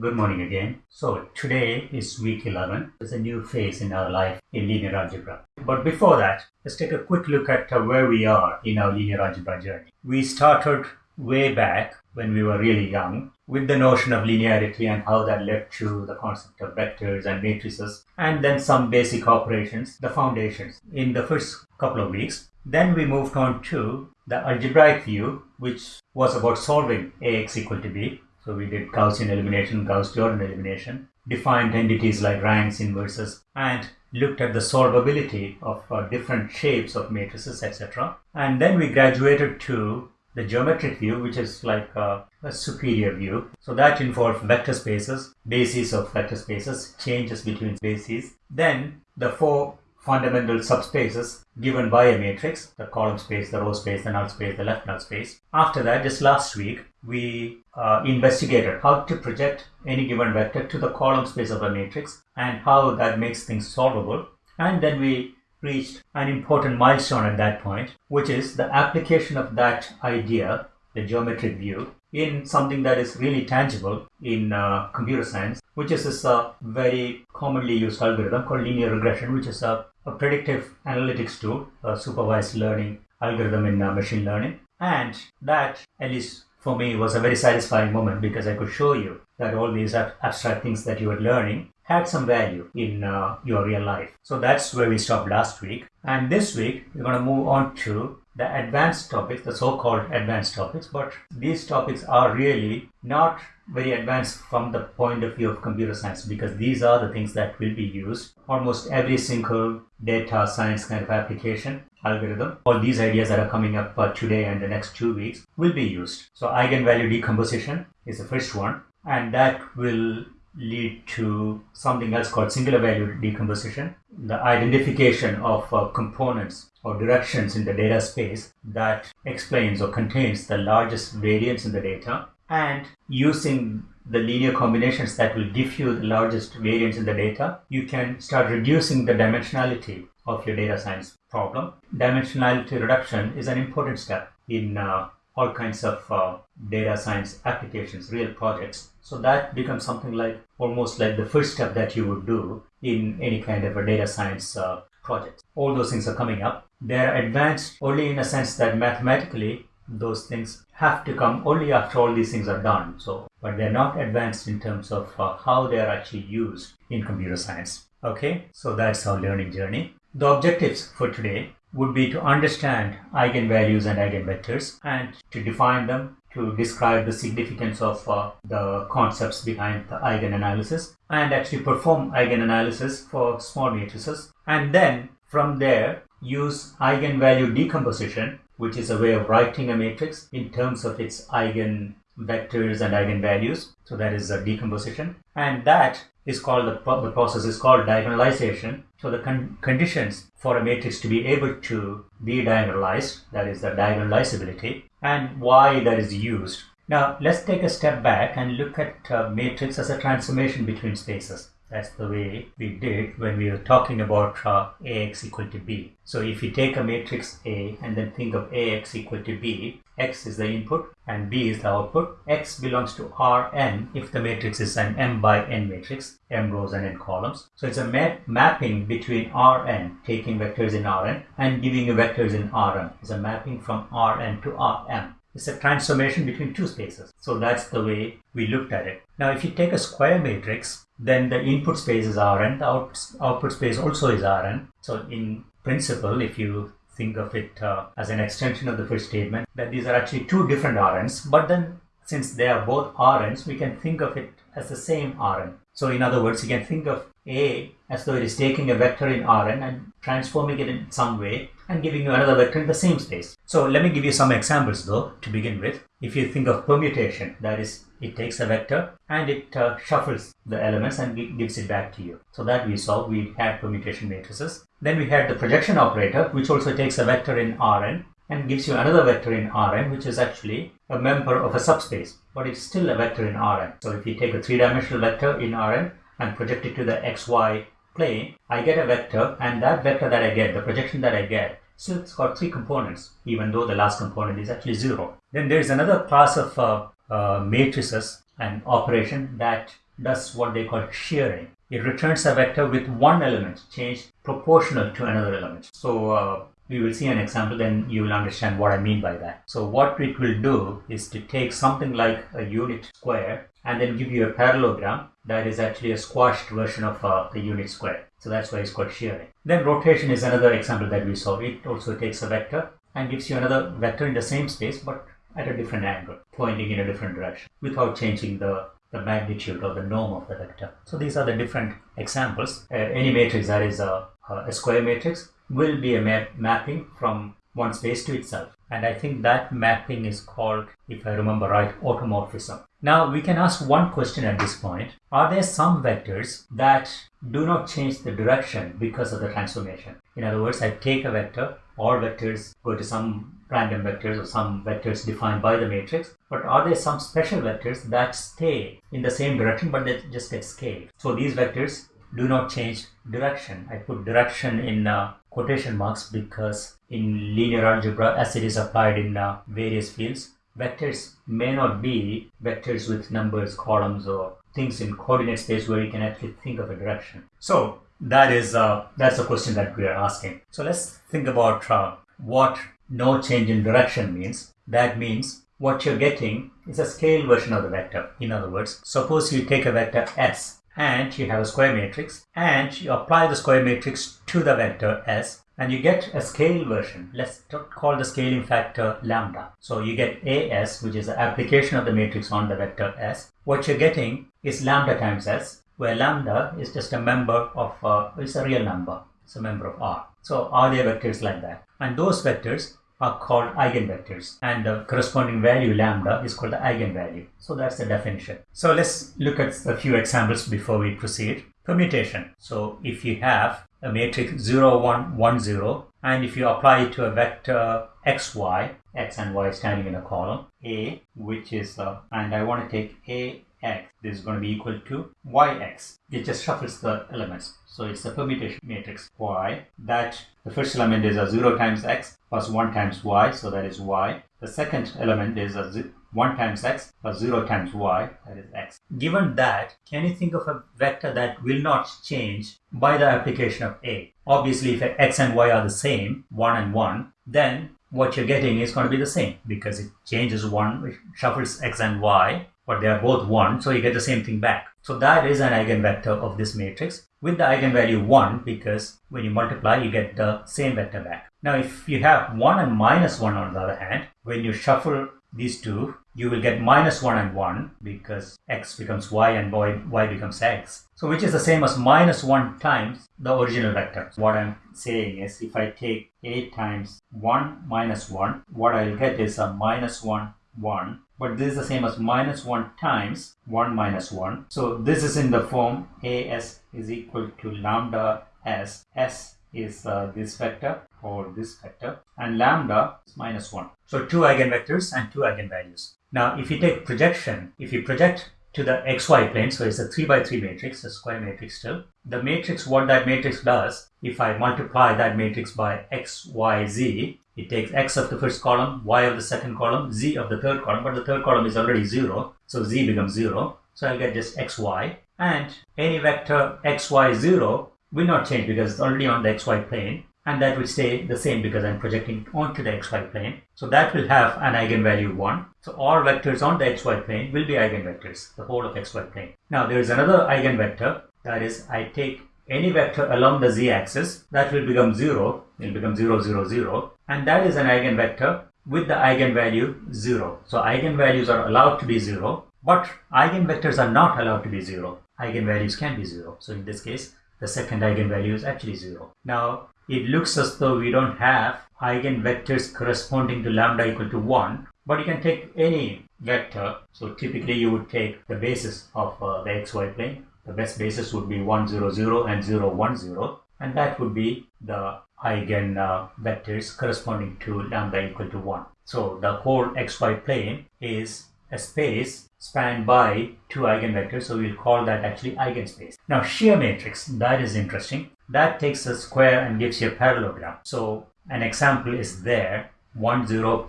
Good morning again. So today is week 11. It's a new phase in our life in linear algebra. But before that, let's take a quick look at where we are in our linear algebra journey. We started way back when we were really young with the notion of linearity and how that led to the concept of vectors and matrices and then some basic operations, the foundations in the first couple of weeks. Then we moved on to the algebraic view, which was about solving Ax equal to b. So we did Gaussian elimination, Gauss-Jordan elimination, defined entities like ranks, inverses, and looked at the solvability of uh, different shapes of matrices, etc. And then we graduated to the geometric view, which is like a, a, superior view. So that involves vector spaces, bases of vector spaces, changes between bases. Then the four fundamental subspaces given by a matrix, the column space, the row space, the null space, the left null space. After that, just last week, we uh, investigated how to project any given vector to the column space of a matrix and how that makes things solvable. And then we reached an important milestone at that point, which is the application of that idea, the geometric view, in something that is really tangible in uh, computer science, which is this uh, very commonly used algorithm called linear regression, which is a, a predictive analytics tool, a supervised learning algorithm in uh, machine learning. And that, at least for me, was a very satisfying moment because I could show you that all these abstract things that you were learning had some value in uh, your real life. So that's where we stopped last week. And this week, we're going to move on to the advanced topics, the so-called advanced topics, but these topics are really not very advanced from the point of view of computer science because these are the things that will be used. Almost every single data science kind of application algorithm all these ideas that are coming up uh, today and the next two weeks will be used. So eigenvalue decomposition is the first one and that will lead to something else called singular value decomposition, the identification of uh, components or directions in the data space that explains or contains the largest variance in the data, and using the linear combinations that will give you the largest variance in the data, you can start reducing the dimensionality of your data science problem. Dimensionality reduction is an important step in uh, all kinds of uh, data science applications, real projects. So that becomes something like almost like the first step that you would do in any kind of a data science uh, project. All those things are coming up. They're advanced only in a sense that mathematically those things have to come only after all these things are done. So, but they're not advanced in terms of uh, how they're actually used in computer science. Okay, so that's our learning journey. The objectives for today would be to understand eigenvalues and eigenvectors and to define them, to describe the significance of uh, the concepts behind the eigenanalysis and actually perform eigenanalysis for small matrices. And then from there use eigenvalue decomposition which is a way of writing a matrix in terms of its eigenvectors and eigenvalues. So that is a decomposition. And that is called the, the process is called diagonalization so the con conditions for a matrix to be able to be diagonalized, that is the diagonalizability, and why that is used. Now let's take a step back and look at a matrix as a transformation between spaces. That's the way we did when we were talking about uh, Ax equal to b. So if you take a matrix A and then think of Ax equal to b, x is the input and b is the output. x belongs to Rn if the matrix is an m by n matrix, m rows and n columns. So it's a map mapping between Rn, taking vectors in Rn and giving you vectors in Rm. It's a mapping from Rn to Rm. It's a transformation between two spaces. So that's the way we looked at it. Now if you take a square matrix, then the input space is Rn, the out, output space also is Rn. So in principle, if you think of it uh, as an extension of the first statement, that these are actually two different Rns, but then since they are both Rns, we can think of it as the same Rn. So in other words, you can think of A as though it is taking a vector in Rn and transforming it in some way and giving you another vector in the same space. So let me give you some examples though to begin with. If you think of permutation, that is it takes a vector and it uh, shuffles the elements and gives it back to you. So that we saw, we had permutation matrices. Then we had the projection operator, which also takes a vector in Rn and gives you another vector in Rn, which is actually a member of a subspace, but it's still a vector in Rn. So if you take a three-dimensional vector in Rn and project it to the xy plane, I get a vector and that vector that I get, the projection that I get, so it's got three components, even though the last component is actually zero. Then there is another class of uh, uh, matrices and operation that does what they call shearing. It returns a vector with one element changed proportional to another element. So uh, we will see an example then you will understand what I mean by that. So what it will do is to take something like a unit square and then give you a parallelogram that is actually a squashed version of uh, the unit square. So that's why it's called shearing. Then rotation is another example that we saw. It also takes a vector and gives you another vector in the same space but at a different angle, pointing in a different direction without changing the, the magnitude or the norm of the vector. So these are the different examples. Uh, any matrix that is a, a square matrix will be a map mapping from one space to itself. And I think that mapping is called, if I remember right, automorphism. Now we can ask one question at this point. Are there some vectors that do not change the direction because of the transformation? In other words, I take a vector, all vectors go to some random vectors or some vectors defined by the matrix, but are there some special vectors that stay in the same direction but they just get scaled? So these vectors do not change direction. I put direction in uh, quotation marks because in linear algebra as it is applied in uh, various fields, vectors may not be vectors with numbers, columns or things in coordinate space where you can actually think of a direction. So that is uh, that's the question that we are asking. So let's think about uh, what no change in direction means. That means what you're getting is a scale version of the vector. In other words, suppose you take a vector s and you have a square matrix and you apply the square matrix to the vector s and you get a scale version. Let's call the scaling factor lambda. So you get as which is the application of the matrix on the vector s. What you're getting is lambda times s where lambda is just a member of, uh, it's a real number. It's a member of R. So all there vectors like that? And those vectors are called eigenvectors and the corresponding value lambda is called the eigenvalue. So that's the definition. So let's look at a few examples before we proceed. Permutation. So if you have a matrix 0, 1, 1, 0 and if you apply it to a vector xy, x and y standing in a column, a which is, uh, and I want to take a x, this is going to be equal to yx. It just shuffles the elements. So it's a permutation matrix y that the first element is a 0 times x plus 1 times y, so that is y. The second element is a 1 times x plus 0 times y, that is x. Given that, can you think of a vector that will not change by the application of a? Obviously, if x and y are the same, 1 and 1, then what you're getting is going to be the same because it changes 1, it shuffles x and y, but they are both 1, so you get the same thing back. So that is an eigenvector of this matrix with the eigenvalue 1 because when you multiply you get the same vector back. Now if you have 1 and minus 1 on the other hand, when you shuffle these two, you will get minus 1 and 1 because x becomes y and y, y becomes x. So which is the same as minus 1 times the original vector. What I'm saying is if I take a times 1 minus 1, what I'll get is a minus 1 1 but this is the same as minus 1 times 1 minus 1 so this is in the form as is equal to lambda s. S is uh, this vector or this vector and lambda is minus 1 so two eigenvectors and two eigenvalues. Now if you take projection if you project to the xy plane so it's a 3 by 3 matrix a square matrix still the matrix what that matrix does if i multiply that matrix by x y z it takes x of the first column, y of the second column, z of the third column, but the third column is already 0, so z becomes 0. So I'll get just xy. And any vector xy0 will not change because it's already on the xy plane. And that will stay the same because I'm projecting onto the xy plane. So that will have an eigenvalue 1. So all vectors on the xy plane will be eigenvectors, the whole of xy plane. Now there is another eigenvector, that is I take any vector along the z-axis, that will become 0, it will become 0, 0, 0 and that is an eigenvector with the eigenvalue 0. So eigenvalues are allowed to be 0 but eigenvectors are not allowed to be 0. Eigenvalues can be 0. So in this case the second eigenvalue is actually 0. Now it looks as though we don't have eigenvectors corresponding to lambda equal to 1 but you can take any vector. So typically you would take the basis of uh, the xy plane. The best basis would be 1 0 0 and 0 1 0 and that would be the eigen uh, vectors corresponding to lambda equal to 1. So the whole xy plane is a space spanned by two eigenvectors, so we'll call that actually eigenspace. Now shear matrix, that is interesting. That takes a square and gives you a parallelogram. So an example is there, 1 0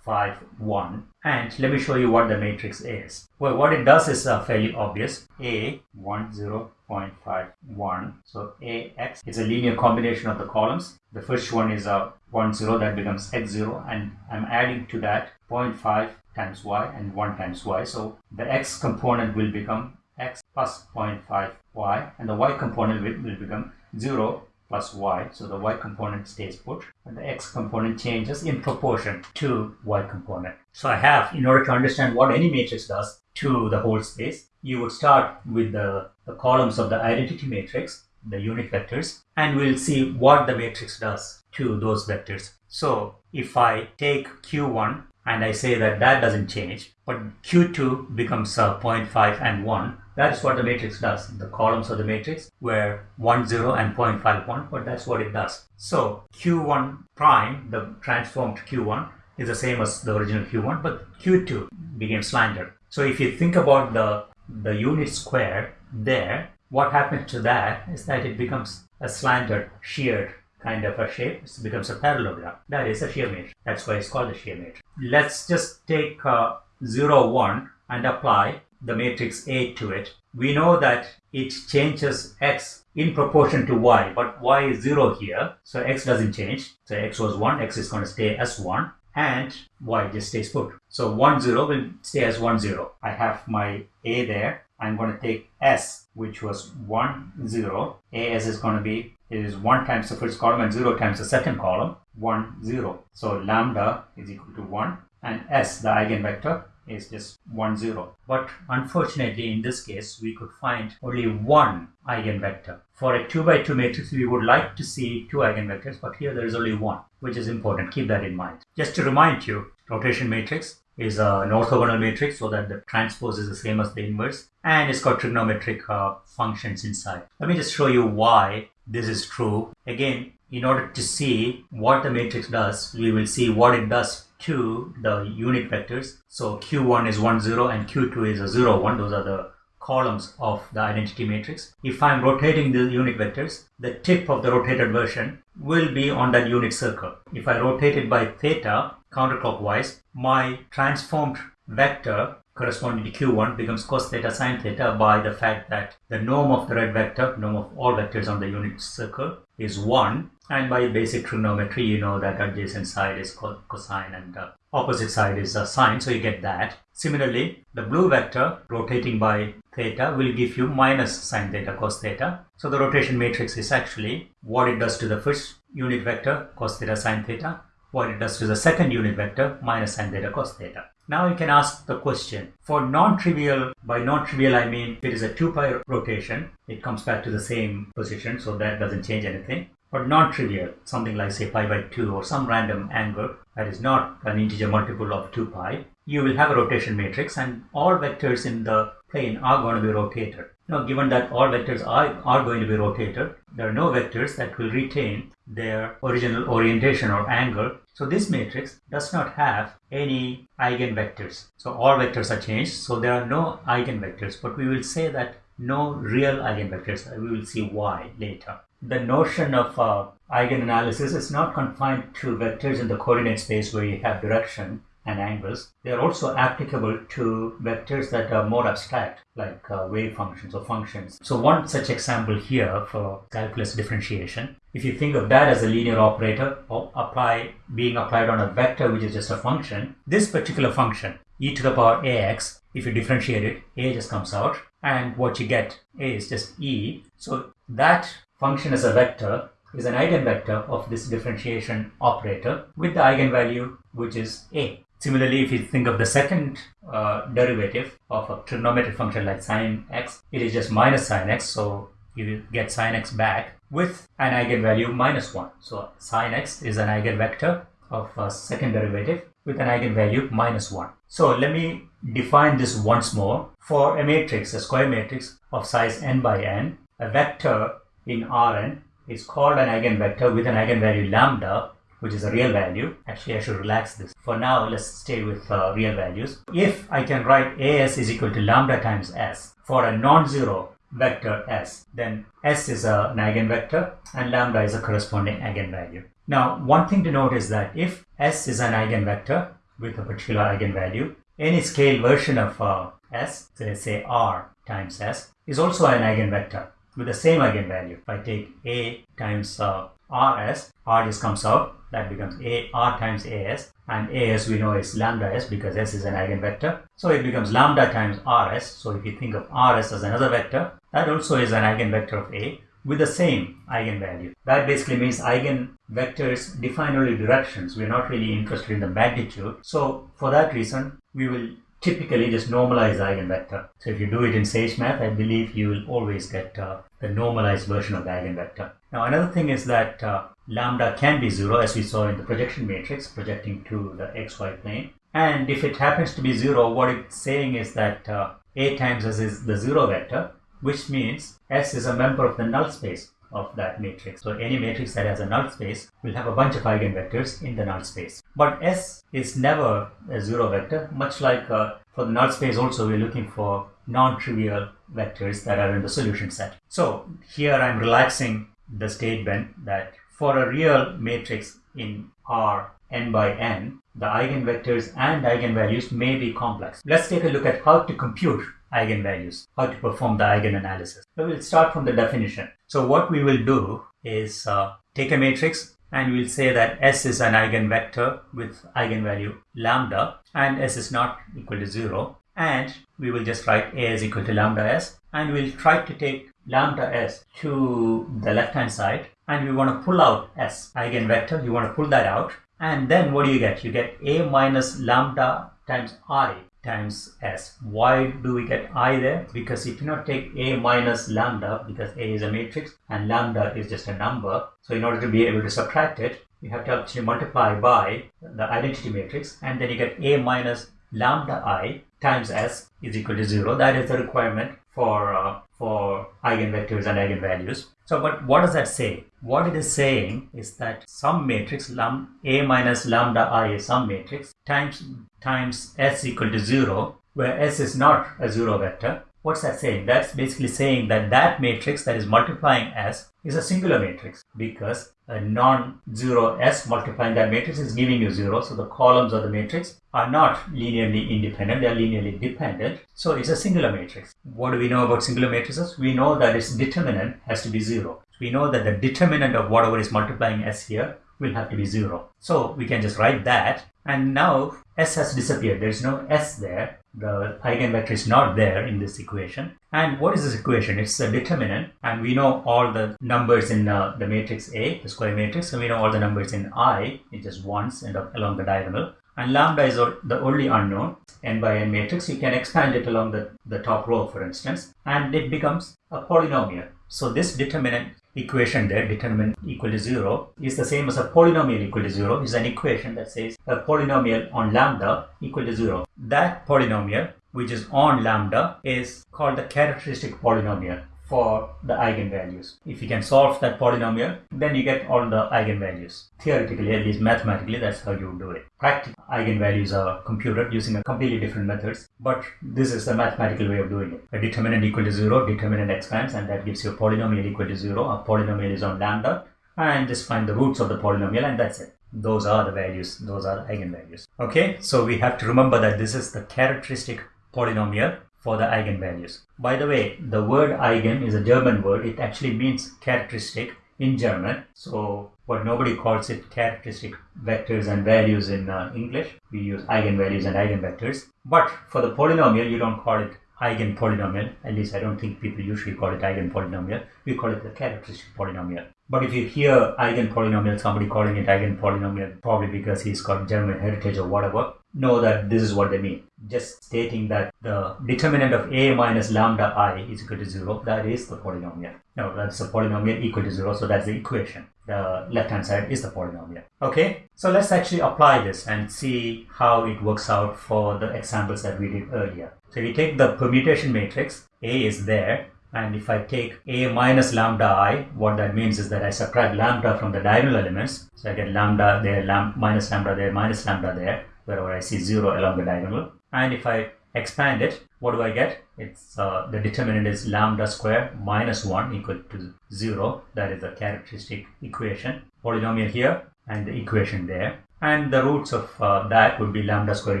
5, 1. And let me show you what the matrix is. Well, what it does is uh, fairly obvious. A, 1, 0, 0.51. So AX is a linear combination of the columns. The first one is a 1, 0 that becomes X0 and I'm adding to that 0.5 times Y and 1 times Y. So the X component will become X plus 0.5 Y and the Y component will, will become 0 plus y. So the y component stays put and the x component changes in proportion to y component. So I have, in order to understand what any matrix does to the whole space, you would start with the, the columns of the identity matrix, the unit vectors, and we'll see what the matrix does to those vectors. So if I take q1 and I say that that doesn't change, but q2 becomes uh, 0.5 and 1, that is what the matrix does. The columns of the matrix were 1, 0 and 0.51, but that's what it does. So Q1 prime, the transformed Q1, is the same as the original Q1, but Q2 became slanted. So if you think about the, the unit square there, what happens to that is that it becomes a slanted, sheared kind of a shape. It becomes a parallelogram. That is a shear matrix. That's why it's called a shear matrix. Let's just take uh, 0, 1 and apply the matrix A to it, we know that it changes x in proportion to y, but y is 0 here, so x doesn't change. So x was 1, x is going to stay as 1, and y just stays put. So 1, 0 will stay as 1, 0. I have my A there. I'm going to take s, which was 1, 0. as is going to be, it is 1 times the first column and 0 times the second column, 1, 0. So lambda is equal to 1, and s, the eigenvector, is just 1 0 but unfortunately in this case we could find only one eigenvector for a 2 by 2 matrix we would like to see two eigenvectors but here there is only one which is important keep that in mind just to remind you rotation matrix is an orthogonal matrix so that the transpose is the same as the inverse and it's got trigonometric uh, functions inside let me just show you why this is true again in order to see what the matrix does we will see what it does to the unit vectors. So Q1 is 1, 0 and Q2 is a 0, 1. Those are the columns of the identity matrix. If I'm rotating the unit vectors, the tip of the rotated version will be on that unit circle. If I rotate it by theta counterclockwise, my transformed vector corresponding to q1 becomes cos theta sine theta by the fact that the norm of the red vector, norm of all vectors on the unit circle is 1 and by basic trigonometry, you know that adjacent side is cosine and opposite side is a sine, so you get that. Similarly, the blue vector rotating by theta will give you minus sine theta cos theta. So the rotation matrix is actually what it does to the first unit vector cos theta sine theta, what it does to the second unit vector minus sine theta cos theta. Now you can ask the question, for non-trivial, by non-trivial I mean it is a 2 pi rotation, it comes back to the same position, so that doesn't change anything but non-trivial, something like say pi by 2 or some random angle that is not an integer multiple of 2 pi, you will have a rotation matrix and all vectors in the plane are going to be rotated. Now given that all vectors are, are going to be rotated, there are no vectors that will retain their original orientation or angle. So this matrix does not have any eigenvectors. So all vectors are changed, so there are no eigenvectors, but we will say that no real eigenvectors. We will see why later the notion of uh, eigenanalysis is not confined to vectors in the coordinate space where you have direction and angles. They are also applicable to vectors that are more abstract, like uh, wave functions or functions. So one such example here for calculus differentiation, if you think of that as a linear operator or apply being applied on a vector which is just a function, this particular function, e to the power ax, if you differentiate it, a just comes out and what you get is just e. So that function as a vector is an eigenvector of this differentiation operator with the eigenvalue which is a. Similarly, if you think of the second uh, derivative of a trigonometric function like sine x, it is just minus sine x, so you get sine x back with an eigenvalue minus 1. So sine x is an eigenvector of a second derivative with an eigenvalue minus 1. So let me define this once more. For a matrix, a square matrix of size n by n, a vector in Rn is called an eigenvector with an eigenvalue lambda which is a real value. Actually, I should relax this. For now, let's stay with uh, real values. If I can write as is equal to lambda times s for a non-zero vector s, then s is an eigenvector and lambda is a corresponding eigenvalue. Now, one thing to note is that if s is an eigenvector, with a particular eigenvalue. Any scale version of uh, S, so let's say R times S, is also an eigenvector with the same eigenvalue. If I take A times uh, RS, R just comes out, that becomes A R times AS, and AS we know is lambda S because S is an eigenvector. So it becomes lambda times RS. So if you think of RS as another vector, that also is an eigenvector of A with the same eigenvalue. That basically means eigenvectors define only directions. We're not really interested in the magnitude. So for that reason, we will typically just normalize eigenvector. So if you do it in Sage Math, I believe you will always get uh, the normalized version of the eigenvector. Now another thing is that uh, lambda can be zero as we saw in the projection matrix projecting to the xy plane. And if it happens to be zero, what it's saying is that uh, A times S is the zero vector which means S is a member of the null space of that matrix. So any matrix that has a null space will have a bunch of eigenvectors in the null space. But S is never a zero vector, much like uh, for the null space also we're looking for non-trivial vectors that are in the solution set. So here I'm relaxing the statement that for a real matrix in R n by n, the eigenvectors and eigenvalues may be complex. Let's take a look at how to compute eigenvalues, how to perform the eigenanalysis. We'll start from the definition. So what we will do is uh, take a matrix and we'll say that S is an eigenvector with eigenvalue lambda and S is not equal to 0 and we will just write A is equal to lambda S and we'll try to take lambda S to the left hand side and we want to pull out S eigenvector, you want to pull that out. And then what do you get? You get A minus lambda times I times s. Why do we get i there? Because if you cannot take a minus lambda because a is a matrix and lambda is just a number. So in order to be able to subtract it, you have to actually multiply by the identity matrix and then you get a minus lambda i times s is equal to 0. That is the requirement for uh, for eigenvectors and eigenvalues. So, but what does that say? What it is saying is that some matrix lum, A minus lambda i is some matrix times times s equal to 0 where s is not a zero vector What's that saying? That's basically saying that that matrix that is multiplying S is a singular matrix because a non-zero S multiplying that matrix is giving you zero. So the columns of the matrix are not linearly independent, they are linearly dependent. So it's a singular matrix. What do we know about singular matrices? We know that its determinant has to be zero. We know that the determinant of whatever is multiplying S here will have to be zero. So we can just write that and now S has disappeared. There is no S there the eigenvector is not there in this equation. And what is this equation? It's a determinant and we know all the numbers in uh, the matrix A, the square matrix, and we know all the numbers in I, it's just ones and along the diagonal. And lambda is the only unknown, n by n matrix. You can expand it along the, the top row, for instance, and it becomes a polynomial. So this determinant equation there, determinant equal to 0, is the same as a polynomial equal to 0. is an equation that says a polynomial on lambda equal to 0. That polynomial, which is on lambda, is called the characteristic polynomial for the eigenvalues. If you can solve that polynomial, then you get all the eigenvalues. Theoretically, at least mathematically, that's how you do it. Practically, eigenvalues are computed using a completely different methods, but this is the mathematical way of doing it. A determinant equal to zero, determinant expands, and that gives you a polynomial equal to zero. A polynomial is on lambda, and just find the roots of the polynomial, and that's it. Those are the values, those are the eigenvalues. Okay, so we have to remember that this is the characteristic polynomial for the eigenvalues. By the way, the word eigen is a German word. It actually means characteristic in German. So, what nobody calls it characteristic vectors and values in uh, English. We use eigenvalues and eigenvectors. But for the polynomial, you don't call it eigen polynomial. At least I don't think people usually call it eigen polynomial. We call it the characteristic polynomial. But if you hear eigen polynomial, somebody calling it eigen polynomial, probably because he's got German heritage or whatever, know that this is what they mean. Just stating that the determinant of a minus lambda i is equal to 0, that is the polynomial. No, that's a polynomial equal to 0, so that's the equation. The left hand side is the polynomial. Okay, so let's actually apply this and see how it works out for the examples that we did earlier. So you take the permutation matrix, A is there, and if I take A minus lambda i, what that means is that I subtract lambda from the diagonal elements. So I get lambda there, lam minus lambda there, minus lambda there wherever I see 0 along the diagonal. And if I expand it, what do I get? It's uh, the determinant is lambda square minus 1 equal to 0. That is the characteristic equation. Polynomial here and the equation there. And the roots of uh, that would be lambda square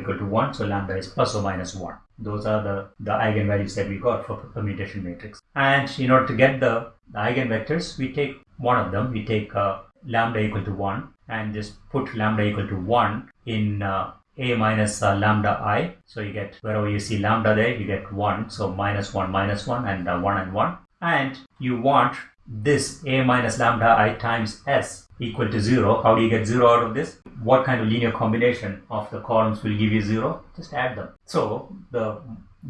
equal to 1. So lambda is plus or minus 1. Those are the, the eigenvalues that we got for permutation matrix. And in order to get the, the eigenvectors, we take one of them. We take uh, lambda equal to 1 and just put lambda equal to 1 in uh, a minus uh, lambda i. So you get wherever you see lambda there, you get 1. So minus 1, minus 1 and uh, 1 and 1. And you want this a minus lambda i times s equal to 0. How do you get 0 out of this? What kind of linear combination of the columns will give you 0? Just add them. So the,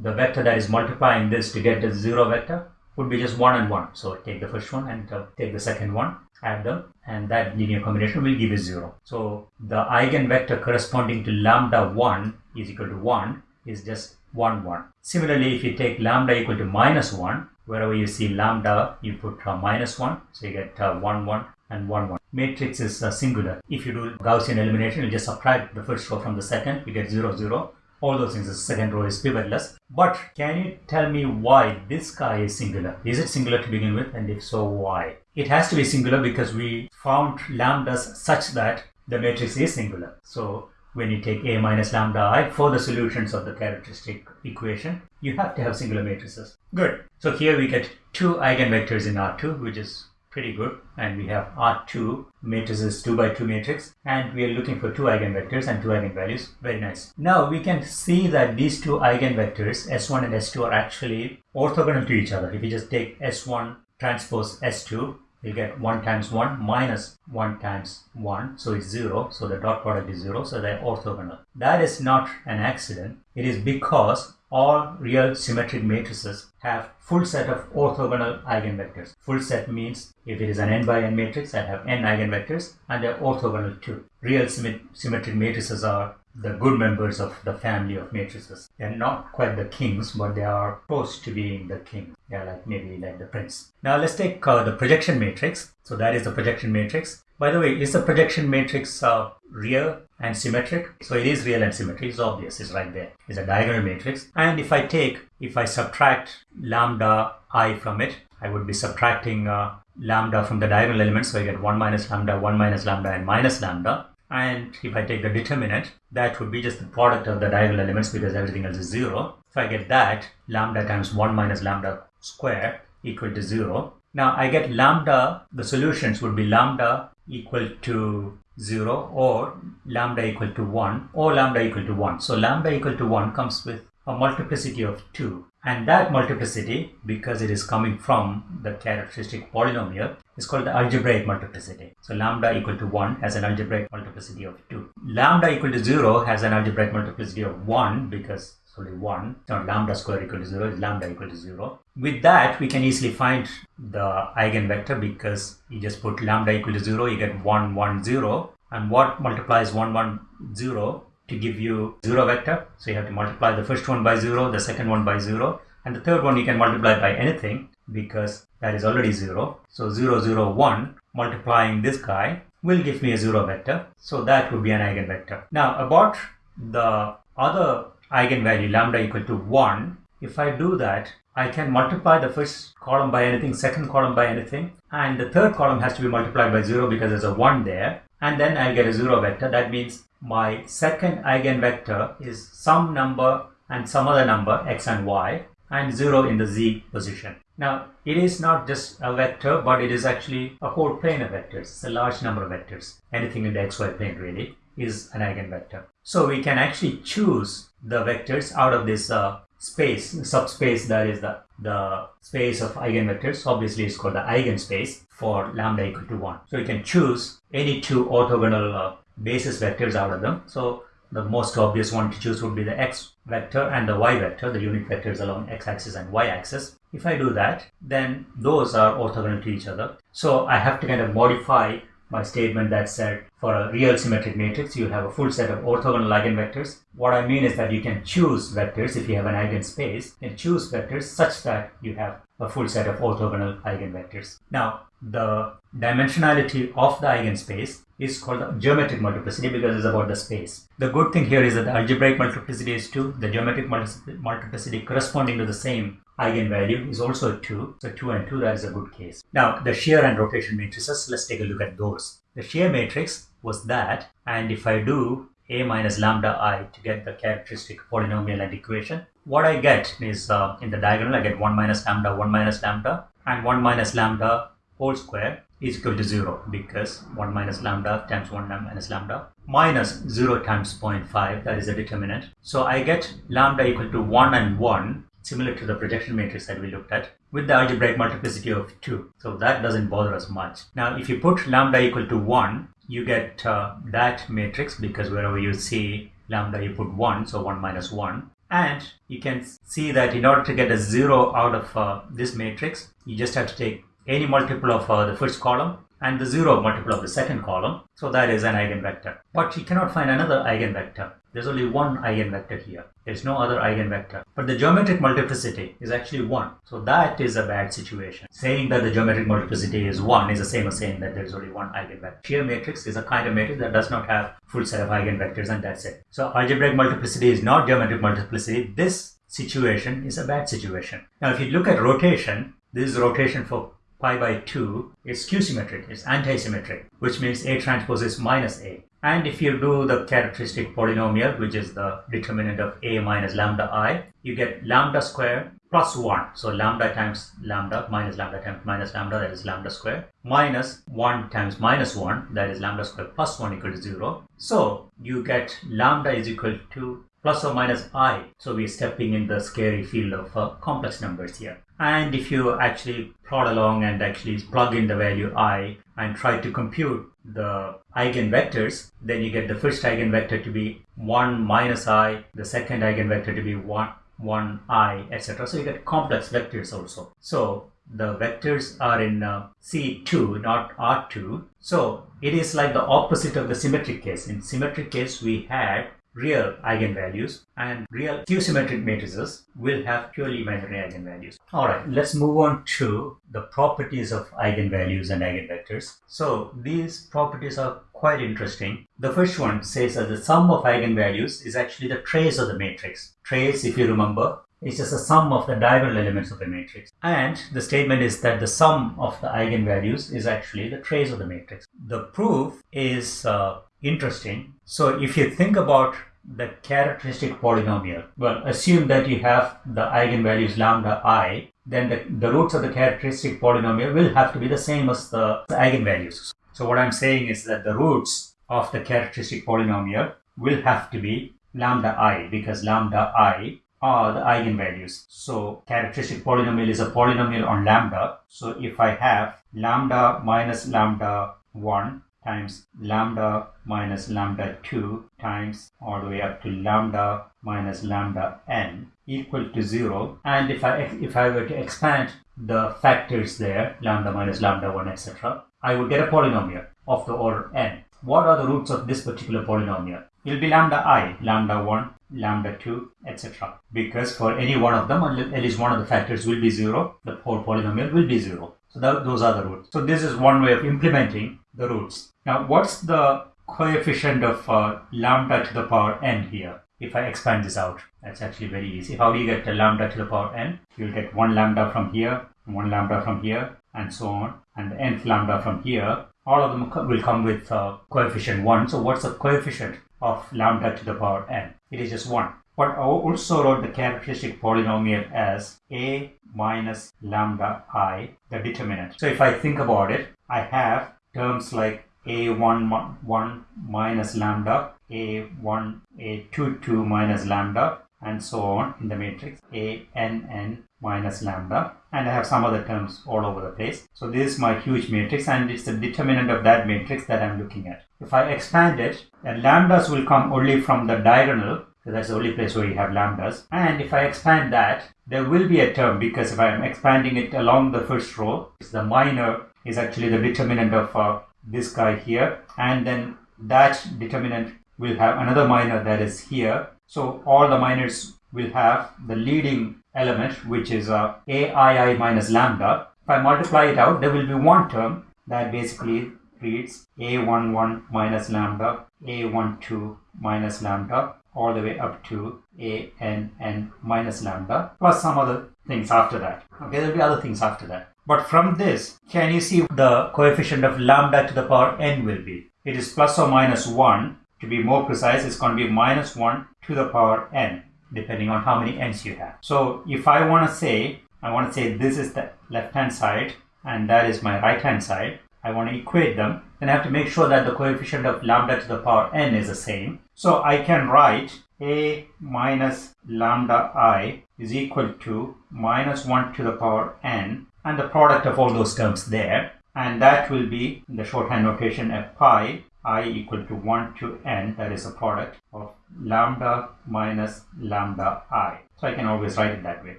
the vector that is multiplying this to get the 0 vector would be just 1 and 1. So take the first one and uh, take the second one, add them, and that linear combination will give you 0. So the eigenvector corresponding to lambda 1 is equal to 1 is just 1, 1. Similarly, if you take lambda equal to minus 1, wherever you see lambda, you put uh, minus 1, so you get uh, 1, 1 and 1, 1. Matrix is uh, singular. If you do Gaussian elimination, you just subtract the first row from the second, you get 0, 0 all those things. The second row is pivotless. But can you tell me why this guy is singular? Is it singular to begin with? And if so, why? It has to be singular because we found lambdas such that the matrix is singular. So when you take A minus lambda i for the solutions of the characteristic equation, you have to have singular matrices. Good. So here we get two eigenvectors in R2, which is pretty good and we have R2 matrices 2 by 2 matrix and we are looking for two eigenvectors and two eigenvalues very nice now we can see that these two eigenvectors s1 and s2 are actually orthogonal to each other if you just take s1 transpose s2 you get 1 times 1 minus 1 times 1 so it's 0 so the dot product is 0 so they're orthogonal that is not an accident it is because all real symmetric matrices have full set of orthogonal eigenvectors. Full set means if it is an n by n matrix, I have n eigenvectors and they're orthogonal too. Real symmetric matrices are the good members of the family of matrices. They're not quite the kings, but they are close to being the king. They're like maybe like the prince. Now let's take uh, the projection matrix. So that is the projection matrix. By the way, is the projection matrix uh, real and symmetric? So it is real and symmetric. It's obvious. It's right there. It's a diagonal matrix. And if I take, if I subtract lambda i from it, I would be subtracting uh, lambda from the diagonal elements. So I get 1 minus lambda, 1 minus lambda, and minus lambda. And if I take the determinant, that would be just the product of the diagonal elements because everything else is 0. So I get that lambda times 1 minus lambda square equal to 0. Now I get lambda, the solutions would be lambda equal to 0 or lambda equal to 1 or lambda equal to 1. So lambda equal to 1 comes with a multiplicity of 2 and that multiplicity because it is coming from the characteristic polynomial is called the algebraic multiplicity. So lambda equal to 1 has an algebraic multiplicity of 2. Lambda equal to 0 has an algebraic multiplicity of 1 because it's only 1. So lambda square equal to 0 is lambda equal to 0. With that we can easily find the eigenvector because you just put lambda equal to 0 you get 1 1 0 and what multiplies 1 1 0 to give you 0 vector. So you have to multiply the first one by 0, the second one by 0, and the third one you can multiply by anything because that is already 0. So 0, 0, 1 multiplying this guy will give me a 0 vector. So that would be an eigenvector. Now about the other eigenvalue lambda equal to 1, if I do that, I can multiply the first column by anything, second column by anything, and the third column has to be multiplied by 0 because there's a 1 there, and then I'll get a 0 vector. That means my second eigenvector is some number and some other number x and y and 0 in the z position. Now it is not just a vector but it is actually a whole plane of vectors. It's a large number of vectors. Anything in the xy plane really is an eigenvector. So we can actually choose the vectors out of this uh, space, subspace that is the, the space of eigenvectors. Obviously it's called the eigenspace for lambda equal to 1. So you can choose any two orthogonal uh, basis vectors out of them. So the most obvious one to choose would be the x vector and the y vector, the unit vectors along x-axis and y-axis. If I do that, then those are orthogonal to each other. So I have to kind of modify my statement that said for a real symmetric matrix, you have a full set of orthogonal eigenvectors. What I mean is that you can choose vectors if you have an eigenspace and choose vectors such that you have a full set of orthogonal eigenvectors. Now, the dimensionality of the eigenspace is called the geometric multiplicity because it's about the space. The good thing here is that the algebraic multiplicity is 2, the geometric multiplicity corresponding to the same eigenvalue is also 2. So 2 and 2, that is a good case. Now, the shear and rotation matrices, let's take a look at those. The shear matrix was that, and if I do a minus lambda i to get the characteristic polynomial and equation, what I get is uh, in the diagonal I get 1 minus lambda 1 minus lambda and 1 minus lambda whole square is equal to 0 because 1 minus lambda times 1 minus lambda minus 0 times 0.5 that is the determinant. So I get lambda equal to 1 and 1 similar to the projection matrix that we looked at with the algebraic multiplicity of 2. So that doesn't bother us much. Now if you put lambda equal to 1 you get uh, that matrix because wherever you see lambda you put 1 so 1 minus 1 and you can see that in order to get a 0 out of uh, this matrix you just have to take any multiple of uh, the first column and the 0 multiple of the second column. So that is an eigenvector. But you cannot find another eigenvector. There's only one eigenvector here. There's no other eigenvector. But the geometric multiplicity is actually 1. So that is a bad situation. Saying that the geometric multiplicity is 1 is the same as saying that there's only one eigenvector. Shear matrix is a kind of matrix that does not have full set of eigenvectors and that's it. So algebraic multiplicity is not geometric multiplicity. This situation is a bad situation. Now if you look at rotation, this is rotation for pi by 2 is skew-symmetric, it's anti-symmetric, which means A transpose is minus A. And if you do the characteristic polynomial, which is the determinant of A minus lambda i, you get lambda square plus 1. So lambda times lambda minus lambda times minus lambda, that is lambda square, minus 1 times minus 1, that is lambda square plus 1 equal to 0. So you get lambda is equal to plus or minus i. So we're stepping in the scary field of uh, complex numbers here. And if you actually plot along and actually plug in the value i and try to compute the eigenvectors, then you get the first eigenvector to be 1 minus i, the second eigenvector to be 1, 1 i, etc. So you get complex vectors also. So the vectors are in uh, C2, not R2. So it is like the opposite of the symmetric case. In symmetric case, we had real eigenvalues and real skew-symmetric matrices will have purely imaginary eigenvalues. Alright, let's move on to the properties of eigenvalues and eigenvectors. So these properties are quite interesting. The first one says that the sum of eigenvalues is actually the trace of the matrix. Trace, if you remember, is just a sum of the diagonal elements of a matrix. And the statement is that the sum of the eigenvalues is actually the trace of the matrix. The proof is uh, interesting. So if you think about the characteristic polynomial, well, assume that you have the eigenvalues lambda i, then the, the roots of the characteristic polynomial will have to be the same as the, the eigenvalues. So what I'm saying is that the roots of the characteristic polynomial will have to be lambda i because lambda i are the eigenvalues. So characteristic polynomial is a polynomial on lambda. So if I have lambda minus lambda 1 times lambda minus lambda 2 times all the way up to lambda minus lambda n equal to 0 and if I if I were to expand the factors there lambda minus lambda 1 etc I would get a polynomial of the order n. What are the roots of this particular polynomial? It will be lambda i, lambda 1, lambda 2, etc. Because for any one of them, at least one of the factors will be 0, the whole polynomial will be 0. So that, those are the roots. So this is one way of implementing the roots. Now what's the coefficient of uh, lambda to the power n here? If I expand this out, that's actually very easy. How do you get the lambda to the power n? You'll get 1 lambda from here, 1 lambda from here, and so on, and the nth lambda from here. All of them will come with uh, coefficient 1. So what's the coefficient of lambda to the power n? It is just 1. But I also wrote the characteristic polynomial as a minus lambda i, the determinant. So if I think about it, I have terms like a1 1 minus lambda, a1 a2 2 minus lambda, and so on in the matrix, a n n minus lambda, and I have some other terms all over the place. So this is my huge matrix, and it's the determinant of that matrix that I'm looking at. If I expand it, the lambdas will come only from the diagonal so that's the only place where you have lambdas. And if I expand that, there will be a term because if I'm expanding it along the first row, it's the minor is actually the determinant of uh, this guy here. And then that determinant will have another minor that is here. So all the minors will have the leading element, which is uh, aii minus lambda. If I multiply it out, there will be one term that basically reads a11 minus lambda, a12 minus lambda, all the way up to a n n minus lambda plus some other things after that. Okay, there'll be other things after that. But from this, can you see the coefficient of lambda to the power n will be? It is plus or minus 1. To be more precise, it's going to be minus 1 to the power n, depending on how many n's you have. So if I want to say, I want to say this is the left-hand side and that is my right-hand side, I want to equate them, then I have to make sure that the coefficient of lambda to the power n is the same. So I can write a minus lambda i is equal to minus 1 to the power n and the product of all those terms there and that will be in the shorthand notation a pi i equal to 1 to n that is a product of lambda minus lambda i. So I can always write it that way.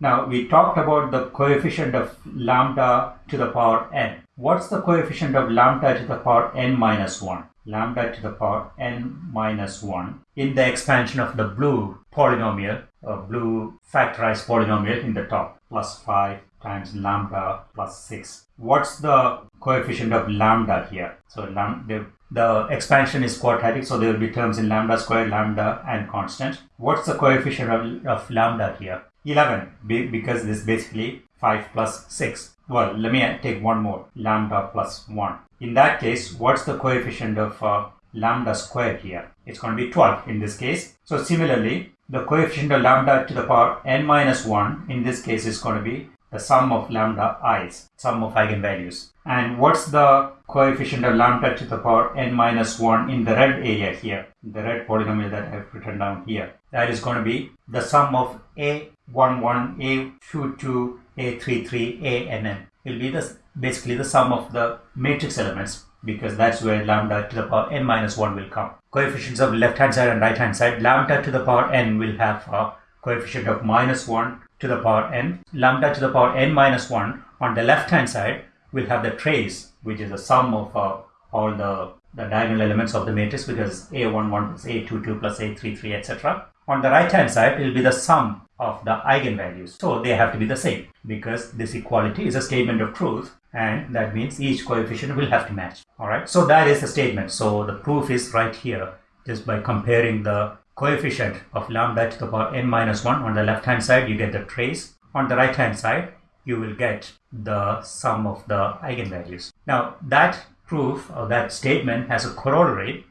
Now we talked about the coefficient of lambda to the power n. What's the coefficient of lambda to the power n minus 1? Lambda to the power n minus 1 in the expansion of the blue polynomial, a blue factorized polynomial in the top, plus 5 times lambda plus 6. What's the coefficient of lambda here? So the, the expansion is quadratic, so there will be terms in lambda squared, lambda, and constant. What's the coefficient of, of lambda here? 11, because this is basically 5 plus 6. Well, let me take one more, lambda plus 1. In that case, what's the coefficient of uh, lambda squared here? It's going to be 12 in this case. So similarly, the coefficient of lambda to the power n minus 1 in this case is going to be the sum of lambda i's, sum of eigenvalues. And what's the coefficient of lambda to the power n minus 1 in the red area here, the red polynomial that I've written down here? That is going to be the sum of a11, a22, a33, ann. It will be the, basically the sum of the matrix elements because that's where lambda to the power n minus 1 will come. Coefficients of left hand side and right hand side, lambda to the power n will have a coefficient of minus 1 to the power n. Lambda to the power n minus 1 on the left hand side will have the trace which is the sum of uh, all the, the diagonal elements of the matrix because a11 plus a22 plus a33 etc. On the right hand side it will be the sum of the eigenvalues. So they have to be the same because this equality is a statement of truth and that means each coefficient will have to match. Alright, so that is the statement. So the proof is right here just by comparing the coefficient of lambda to the power n minus 1 on the left hand side you get the trace. On the right hand side you will get the sum of the eigenvalues. Now that proof or that statement has a corollary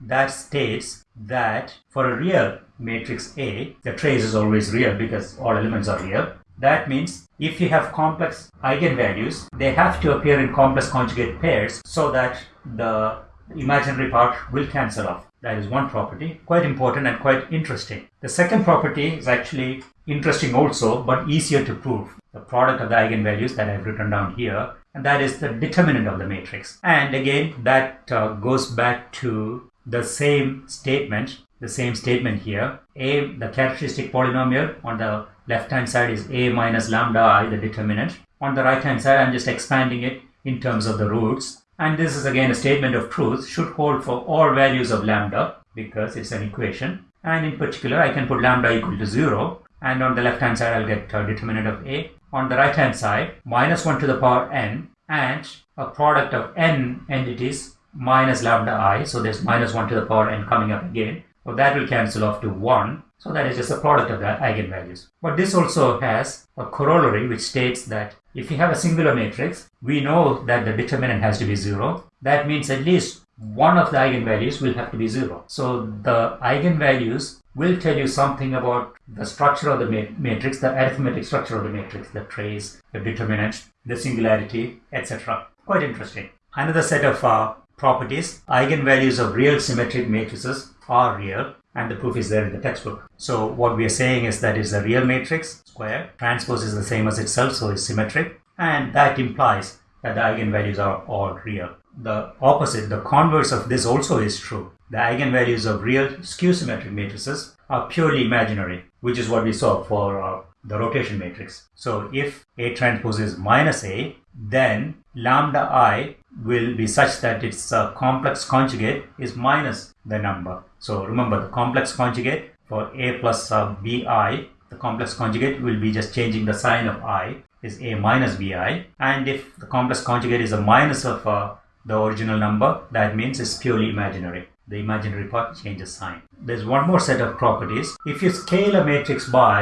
that states that for a real matrix A, the trace is always real because all elements are real. That means if you have complex eigenvalues, they have to appear in complex conjugate pairs so that the imaginary part will cancel off. That is one property, quite important and quite interesting. The second property is actually interesting also, but easier to prove. The product of the eigenvalues that I've written down here, and that is the determinant of the matrix. And again, that uh, goes back to the same statement, the same statement here. A, the characteristic polynomial on the left hand side is A minus lambda i, the determinant. On the right hand side, I'm just expanding it in terms of the roots. And this is again a statement of truth, should hold for all values of lambda because it's an equation. And in particular, I can put lambda equal to 0. And on the left hand side, I'll get determinant of A. On the right hand side, minus 1 to the power n and a product of n entities minus lambda i. So there's minus 1 to the power n coming up again. So that will cancel off to 1. So that is just a product of the eigenvalues. But this also has a corollary which states that if you have a singular matrix, we know that the determinant has to be 0. That means at least one of the eigenvalues will have to be 0. So the eigenvalues will tell you something about the structure of the matrix, the arithmetic structure of the matrix, the trace, the determinant, the singularity, etc. Quite interesting. Another set of uh, properties. Eigenvalues of real symmetric matrices are real and the proof is there in the textbook. So what we are saying is that is a real matrix square. Transpose is the same as itself, so it's symmetric. And that implies that the eigenvalues are all real. The opposite, the converse of this also is true. The eigenvalues of real skew-symmetric matrices are purely imaginary, which is what we saw for uh, the rotation matrix. So if A transpose is minus A, then lambda i will be such that its uh, complex conjugate is minus the number. So remember the complex conjugate for a plus bi, the complex conjugate will be just changing the sign of i is a minus bi and if the complex conjugate is a minus of uh, the original number that means it's purely imaginary. the imaginary part changes sign. There's one more set of properties. If you scale a matrix by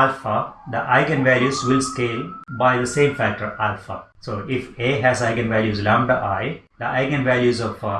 alpha, the eigenvalues will scale by the same factor alpha. So if A has eigenvalues lambda i, the eigenvalues of uh,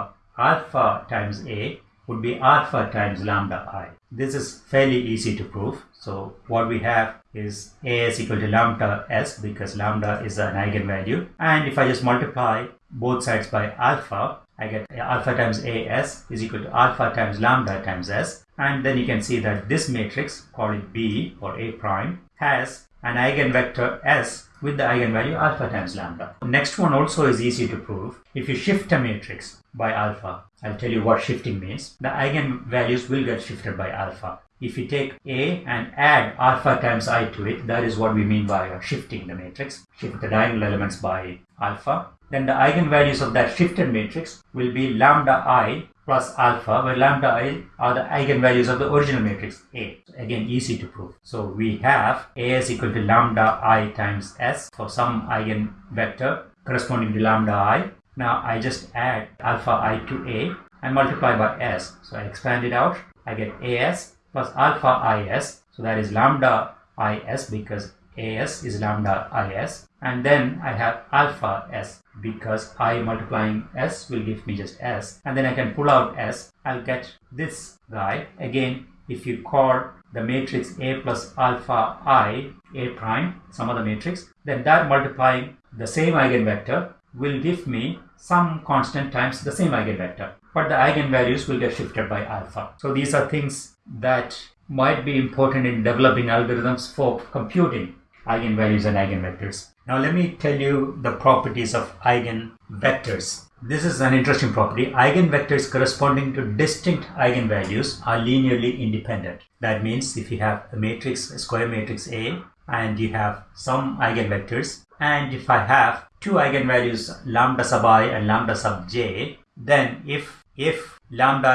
alpha times A would be alpha times lambda i. This is fairly easy to prove. So what we have is A is equal to lambda s because lambda is an eigenvalue. And if I just multiply both sides by alpha, I get alpha times as is equal to alpha times lambda times s. And then you can see that this matrix, call it B or A prime, has an eigenvector s with the eigenvalue alpha times lambda. Next one also is easy to prove. If you shift a matrix by alpha, I'll tell you what shifting means. The eigenvalues will get shifted by alpha. If you take A and add alpha times i to it, that is what we mean by shifting the matrix. Shift the diagonal elements by alpha. Then the eigenvalues of that shifted matrix will be lambda i plus alpha, where lambda i are the eigenvalues of the original matrix A. Again, easy to prove. So we have A is equal to lambda i times s for some eigenvector corresponding to lambda i. Now I just add alpha i to A and multiply by s. So I expand it out. I get as plus alpha is. So that is lambda is because as is lambda is and then I have alpha s because i multiplying s will give me just s and then I can pull out s I'll get this guy again if you call the matrix a plus alpha i a prime some other matrix then that multiplying the same eigenvector will give me some constant times the same eigenvector but the eigenvalues will get shifted by alpha so these are things that might be important in developing algorithms for computing eigenvalues and eigenvectors. Now let me tell you the properties of eigenvectors. This is an interesting property. Eigenvectors corresponding to distinct eigenvalues are linearly independent. That means if you have a matrix, a square matrix A, and you have some eigenvectors, and if I have two eigenvalues lambda sub i and lambda sub j, then if if lambda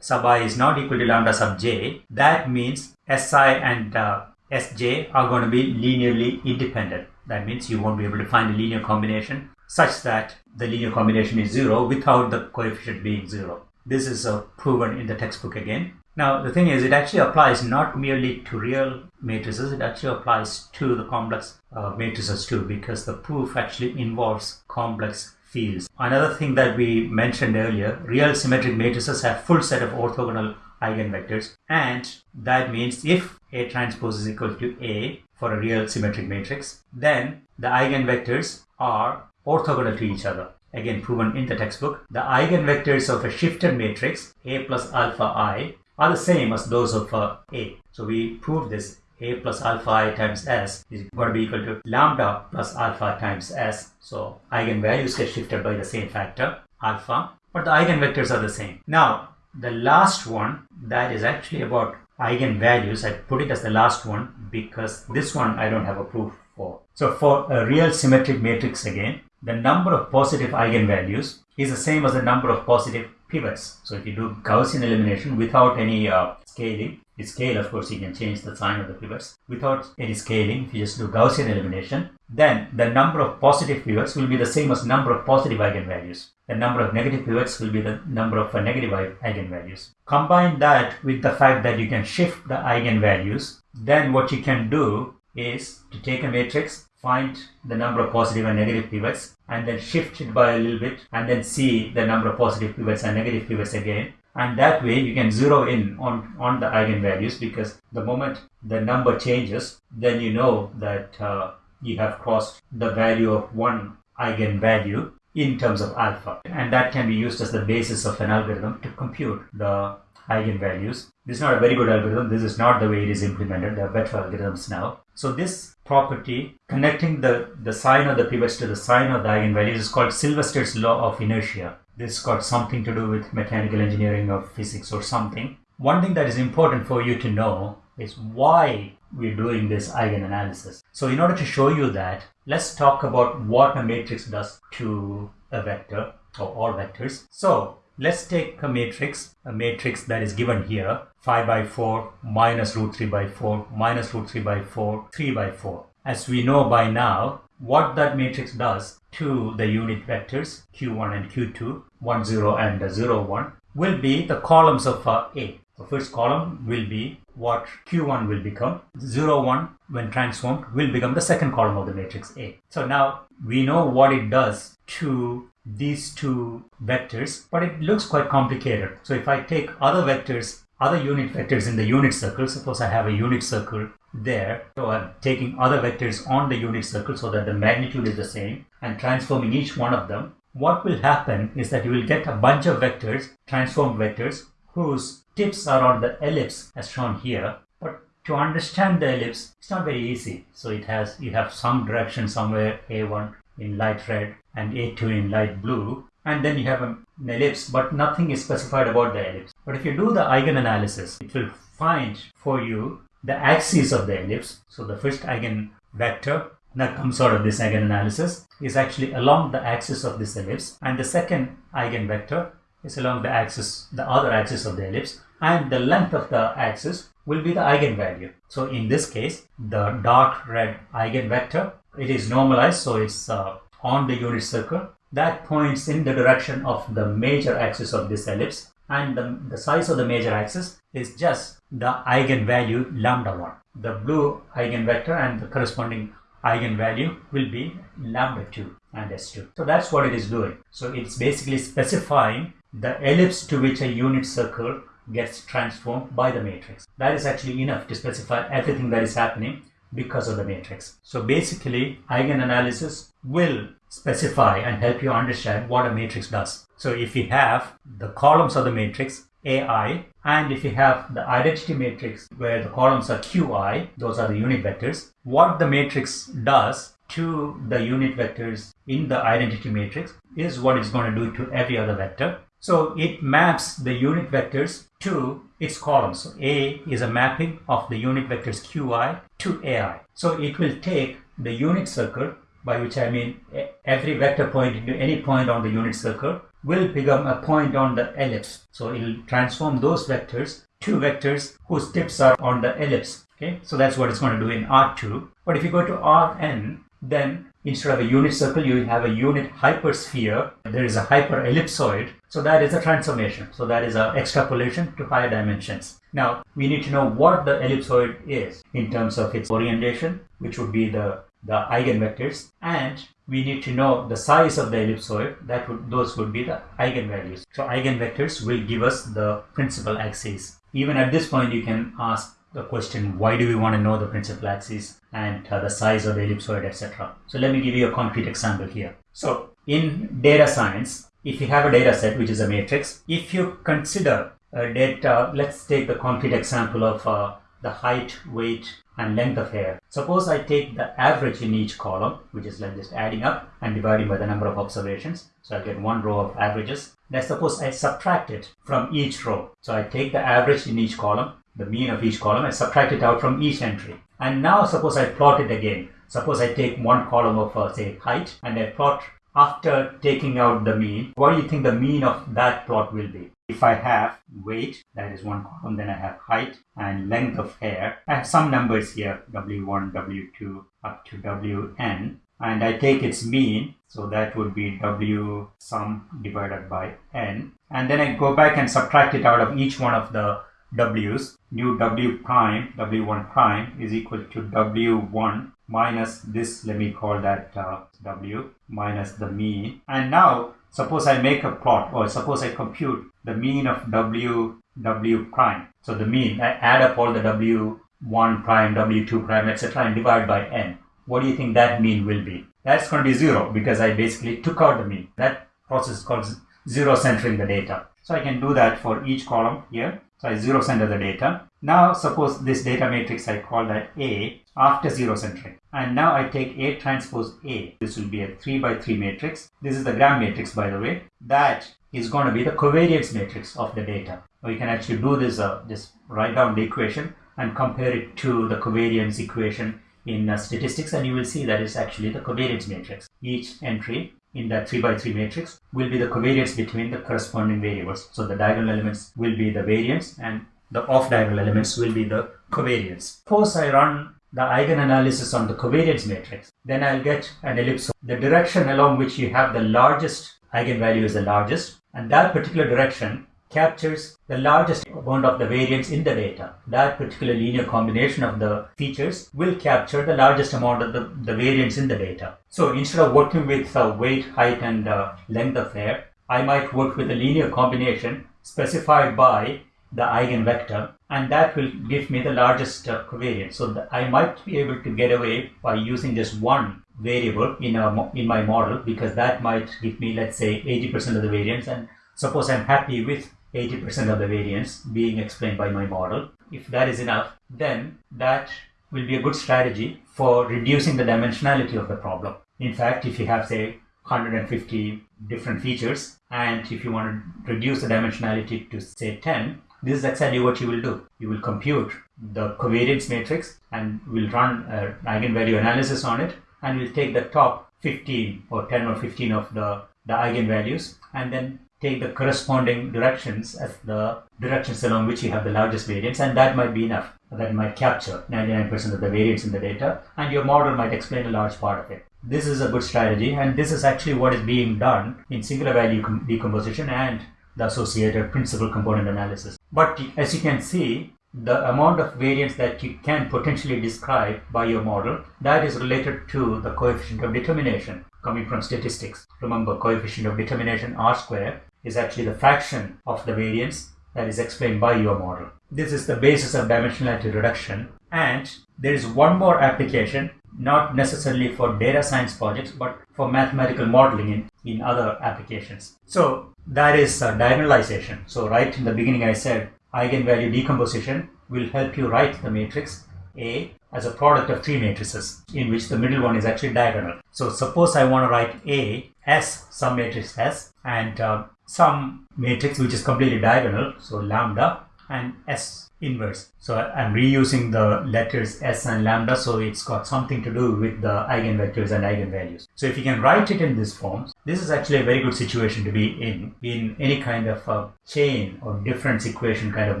sub i is not equal to lambda sub j, that means si and uh, Sj are going to be linearly independent. That means you won't be able to find a linear combination such that the linear combination is zero without the coefficient being zero. This is uh, proven in the textbook again. Now the thing is it actually applies not merely to real matrices, it actually applies to the complex uh, matrices too because the proof actually involves complex fields. Another thing that we mentioned earlier, real symmetric matrices have full set of orthogonal eigenvectors and that means if A transpose is equal to A for a real symmetric matrix then the eigenvectors are orthogonal to each other. Again proven in the textbook. The eigenvectors of a shifted matrix A plus alpha i are the same as those of uh, A. So we proved this a plus alpha i times s is going to be equal to lambda plus alpha times s. So eigenvalues get shifted by the same factor alpha, but the eigenvectors are the same. Now the last one that is actually about eigenvalues, I put it as the last one because this one I don't have a proof for. So for a real symmetric matrix again, the number of positive eigenvalues is the same as the number of positive pivots. So if you do Gaussian elimination without any uh, scaling, you scale of course you can change the sign of the pivots. Without any scaling, if you just do Gaussian elimination, then the number of positive pivots will be the same as number of positive eigenvalues. The number of negative pivots will be the number of uh, negative eigenvalues. Combine that with the fact that you can shift the eigenvalues, then what you can do is to take a matrix, find the number of positive and negative pivots, and then shift it by a little bit, and then see the number of positive pivots and negative pivots again. And that way you can zero in on, on the eigenvalues because the moment the number changes, then you know that uh, you have crossed the value of one eigenvalue in terms of alpha. And that can be used as the basis of an algorithm to compute the eigenvalues. This is not a very good algorithm. This is not the way it is implemented. There are better algorithms now. So this property connecting the, the sign of the pivots to the sign of the eigenvalues is called Sylvester's law of inertia. This got something to do with mechanical engineering or physics or something. One thing that is important for you to know is why we're doing this eigenanalysis. So in order to show you that, let's talk about what a matrix does to a vector or all vectors. So let's take a matrix, a matrix that is given here, 5 by 4 minus root 3 by 4 minus root 3 by 4, 3 by 4. As we know by now, what that matrix does to the unit vectors q1 and q2, 1, 0 and 0, 1, will be the columns of A. The first column will be what Q1 will become. 0, 1 when transformed will become the second column of the matrix A. So now we know what it does to these two vectors, but it looks quite complicated. So if I take other vectors, other unit vectors in the unit circle, suppose I have a unit circle there. So I'm taking other vectors on the unit circle so that the magnitude is the same and transforming each one of them. What will happen is that you will get a bunch of vectors, transformed vectors, whose tips are on the ellipse as shown here. But to understand the ellipse, it's not very easy. So it has, you have some direction somewhere, A1 in light red and A2 in light blue. And then you have an ellipse, but nothing is specified about the ellipse. But if you do the eigenanalysis, it will find for you the axis of the ellipse. So the first eigenvector that comes out of this eigenanalysis is actually along the axis of this ellipse and the second eigenvector is along the axis, the other axis of the ellipse and the length of the axis will be the eigenvalue. So in this case, the dark red eigenvector, it is normalized so it's uh, on the unit circle that points in the direction of the major axis of this ellipse and the, the size of the major axis is just the eigenvalue lambda 1. The blue eigenvector and the corresponding eigenvalue will be lambda 2 and s2. So that's what it is doing. So it's basically specifying the ellipse to which a unit circle gets transformed by the matrix. That is actually enough to specify everything that is happening because of the matrix. So basically, eigenanalysis will specify and help you understand what a matrix does. So if you have the columns of the matrix AI and if you have the identity matrix where the columns are QI, those are the unit vectors, what the matrix does to the unit vectors in the identity matrix is what it's going to do to every other vector. So it maps the unit vectors to its columns. So A is a mapping of the unit vectors Qi to AI. So it will take the unit circle, by which I mean every vector pointing to any point on the unit circle, will become a point on the ellipse. So it will transform those vectors to vectors whose tips are on the ellipse. Okay, so that's what it's going to do in R2. But if you go to Rn, then instead of a unit circle, you have a unit hypersphere. There is a hyperellipsoid. So that is a transformation. So that is an extrapolation to higher dimensions. Now, we need to know what the ellipsoid is in terms of its orientation, which would be the, the eigenvectors, and we need to know the size of the ellipsoid. That would those would be the eigenvalues. So eigenvectors will give us the principal axes. Even at this point, you can ask the question why do we want to know the principal axis and uh, the size of the ellipsoid etc so let me give you a concrete example here. So in data science if you have a data set which is a matrix if you consider a data let's take the concrete example of uh, the height weight and length of hair. Suppose i take the average in each column which is like just adding up and dividing by the number of observations. So i get one row of averages. Let's suppose i subtract it from each row. So i take the average in each column the mean of each column and subtract it out from each entry. And now suppose I plot it again. Suppose I take one column of uh, say height and I plot after taking out the mean. What do you think the mean of that plot will be? If I have weight, that is one column, then I have height and length of hair. I have some numbers here, W1, W2, up to Wn. And I take its mean, so that would be W sum divided by n. And then I go back and subtract it out of each one of the w's new w prime w1 prime is equal to w1 minus this let me call that uh, w minus the mean. And now suppose I make a plot or suppose I compute the mean of w w prime. So the mean I add up all the w1 prime w2 prime etc and divide by n. What do you think that mean will be? That's going to be zero because I basically took out the mean. That process is called zero centering the data. So I can do that for each column here so I zero center the data. Now suppose this data matrix I call that A after zero centering. And now I take A transpose A. This will be a 3 by 3 matrix. This is the Gram matrix by the way. That is going to be the covariance matrix of the data. We can actually do this, uh, just write down the equation and compare it to the covariance equation in uh, statistics and you will see that it's actually the covariance matrix. Each entry in that 3 by 3 matrix will be the covariance between the corresponding variables. So the diagonal elements will be the variance and the off diagonal elements will be the covariance. Suppose I run the eigenanalysis on the covariance matrix, then I'll get an ellipse. The direction along which you have the largest eigenvalue is the largest and that particular direction captures the largest amount of the variance in the data. That particular linear combination of the features will capture the largest amount of the, the variance in the data. So instead of working with uh, weight, height, and uh, length of hair, I might work with a linear combination specified by the eigenvector and that will give me the largest uh, covariance. So I might be able to get away by using just one variable in, a, in my model because that might give me let's say 80% of the variance and suppose I'm happy with 80% of the variance being explained by my model. If that is enough, then that will be a good strategy for reducing the dimensionality of the problem. In fact, if you have say 150 different features and if you want to reduce the dimensionality to say 10, this is exactly what you will do. You will compute the covariance matrix and will run an eigenvalue analysis on it and will take the top 15 or 10 or 15 of the, the eigenvalues and then take the corresponding directions as the directions along which you have the largest variance and that might be enough. That might capture 99% of the variance in the data and your model might explain a large part of it. This is a good strategy and this is actually what is being done in singular value decomposition and the associated principal component analysis. But as you can see, the amount of variance that you can potentially describe by your model, that is related to the coefficient of determination coming from statistics. Remember, coefficient of determination r square is actually the fraction of the variance that is explained by your model. This is the basis of dimensionality reduction. And there is one more application, not necessarily for data science projects, but for mathematical modeling in, in other applications. So that is uh, diagonalization. So right in the beginning, I said eigenvalue decomposition will help you write the matrix A as a product of three matrices in which the middle one is actually diagonal. So suppose I want to write A as some matrix S and uh, some matrix which is completely diagonal, so lambda and S inverse. So I'm reusing the letters S and lambda, so it's got something to do with the eigenvectors and eigenvalues. So if you can write it in this form, this is actually a very good situation to be in, in any kind of a chain or difference equation kind of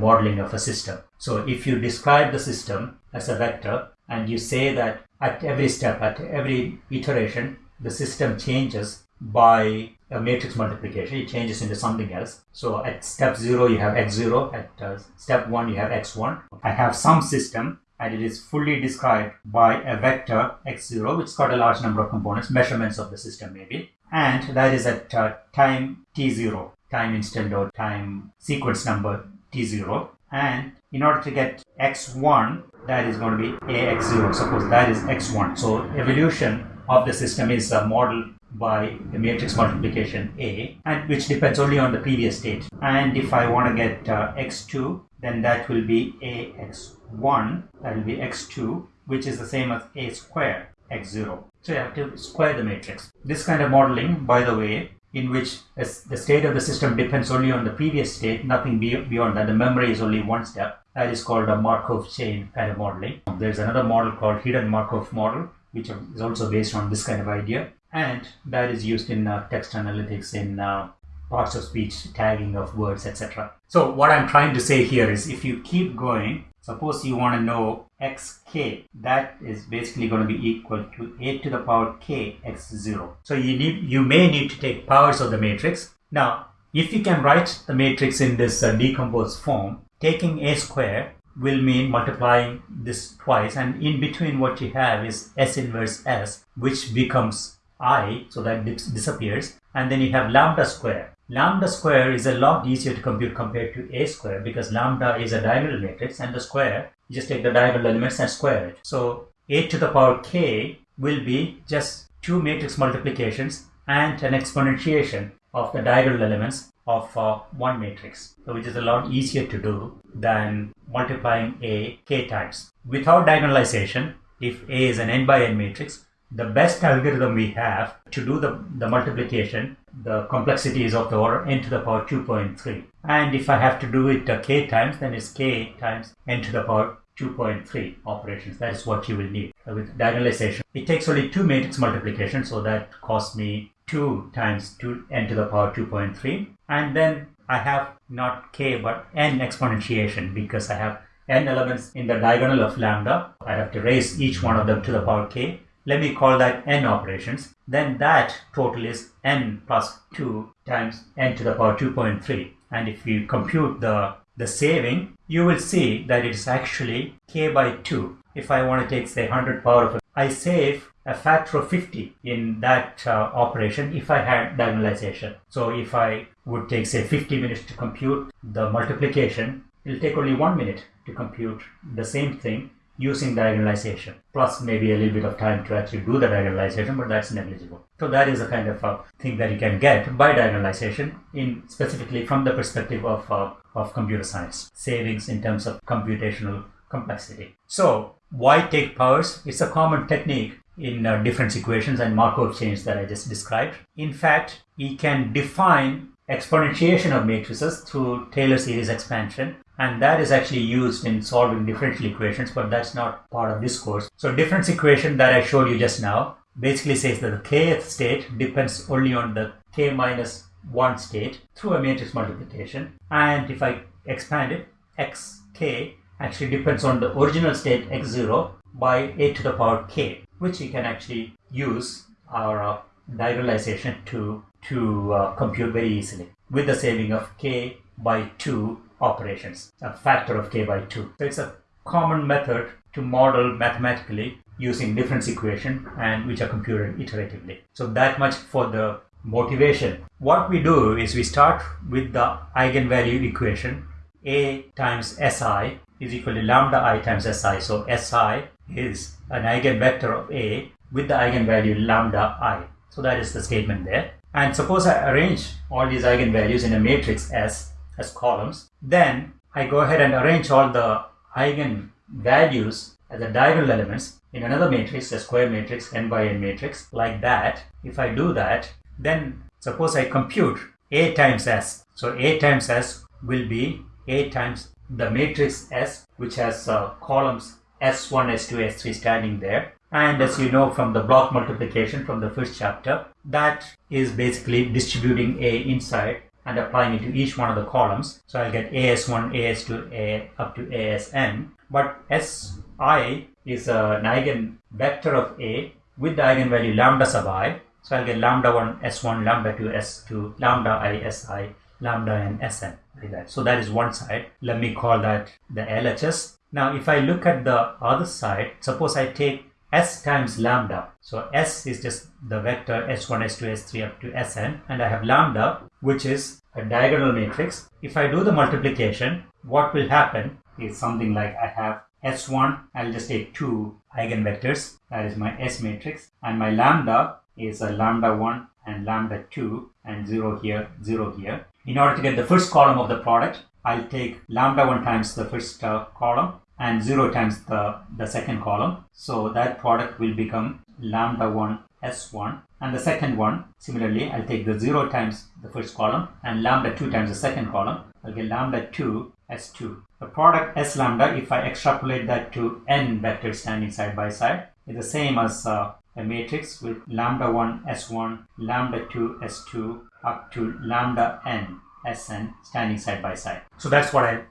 modeling of a system. So if you describe the system as a vector and you say that at every step, at every iteration, the system changes by a matrix multiplication, it changes into something else. So at step 0 you have x0, at uh, step 1 you have x1. I have some system and it is fully described by a vector x0 which got a large number of components, measurements of the system maybe. And that is at uh, time t0, time instant or time sequence number t0. And in order to get x1, that is going to be ax0. Suppose that is x1. So evolution of the system is a model by the matrix multiplication A and which depends only on the previous state. And if I want to get uh, x2 then that will be ax1 that will be x2 which is the same as a square x0. So you have to square the matrix. This kind of modeling by the way in which the state of the system depends only on the previous state, nothing beyond that. The memory is only one step. That is called a Markov chain kind of modeling. There's another model called hidden Markov model, which is also based on this kind of idea and that is used in uh, text analytics in uh, parts of speech tagging of words etc so what i'm trying to say here is if you keep going suppose you want to know xk that is basically going to be equal to a to the power k x0 so you need you may need to take powers of the matrix. Now if you can write the matrix in this uh, decomposed form taking a square will mean multiplying this twice and in between what you have is s inverse s which becomes i, so that dis disappears, and then you have lambda square. Lambda square is a lot easier to compute compared to a square because lambda is a diagonal matrix and the square, you just take the diagonal elements and square it. So a to the power k will be just two matrix multiplications and an exponentiation of the diagonal elements of uh, one matrix, which is a lot easier to do than multiplying a k times. Without diagonalization, if A is an n by n matrix, the best algorithm we have to do the, the multiplication, the complexity is of the order n to the power 2.3. And if I have to do it uh, k times, then it's k times n to the power 2.3 operations. That is what you will need uh, with diagonalization. It takes only two matrix multiplication, so that costs me 2 times 2 n to the power 2.3. And then I have not k but n exponentiation because I have n elements in the diagonal of lambda. I have to raise each one of them to the power k let me call that n operations, then that total is n plus 2 times n to the power 2.3 and if you compute the, the saving, you will see that it's actually k by 2. If I want to take say 100 power of I save a factor of 50 in that uh, operation if I had diagonalization. So if I would take say 50 minutes to compute the multiplication, it'll take only one minute to compute the same thing using diagonalization. Plus maybe a little bit of time to actually do the diagonalization but that's negligible. So that is a kind of a thing that you can get by diagonalization in specifically from the perspective of, uh, of computer science. Savings in terms of computational complexity. So why take powers? It's a common technique in uh, difference equations and Markov chains that I just described. In fact, we can define exponentiation of matrices through Taylor series expansion and that is actually used in solving differential equations but that's not part of this course. So difference equation that I showed you just now basically says that the kth state depends only on the k minus 1 state through a matrix multiplication and if I expand it xk actually depends on the original state x0 by a to the power k which we can actually use our uh, diagonalization to, to uh, compute very easily with the saving of k by 2 operations, a factor of k by 2. So it's a common method to model mathematically using difference equation and which are computed iteratively. So that much for the motivation. What we do is we start with the eigenvalue equation a times si is equal to lambda i times si. So si is an eigenvector of A with the eigenvalue lambda i. So that is the statement there. And suppose I arrange all these eigenvalues in a matrix S as columns, then I go ahead and arrange all the eigenvalues as the diagonal elements in another matrix, a square matrix, n by n matrix, like that. If I do that, then suppose I compute A times S. So A times S will be A times the matrix S, which has uh, columns S1, S2, S3 standing there. And as you know from the block multiplication from the first chapter, that is basically distributing A inside and applying it to each one of the columns. So I'll get AS1, AS2, A up to ASN. But SI is an eigenvector of A with the eigenvalue lambda sub i. So I'll get lambda 1 S1, lambda 2 S2, lambda i Si, lambda n Sn like that. So that is one side. Let me call that the LHS now, if I look at the other side, suppose I take s times lambda. So s is just the vector s1, s2, s3 up to sn and I have lambda which is a diagonal matrix. If I do the multiplication, what will happen is something like I have s1, I'll just take two eigenvectors, that is my S matrix and my lambda is a lambda 1 and lambda 2 and 0 here, 0 here. In order to get the first column of the product, I'll take lambda 1 times the first uh, column and 0 times the, the second column. So that product will become lambda 1 s1 and the second one similarly I'll take the 0 times the first column and lambda 2 times the second column I'll get lambda 2 s2. The product s lambda if I extrapolate that to n vectors standing side by side is the same as uh, a matrix with lambda 1 s1 lambda 2 s2 up to lambda n sn standing side by side. So that's what I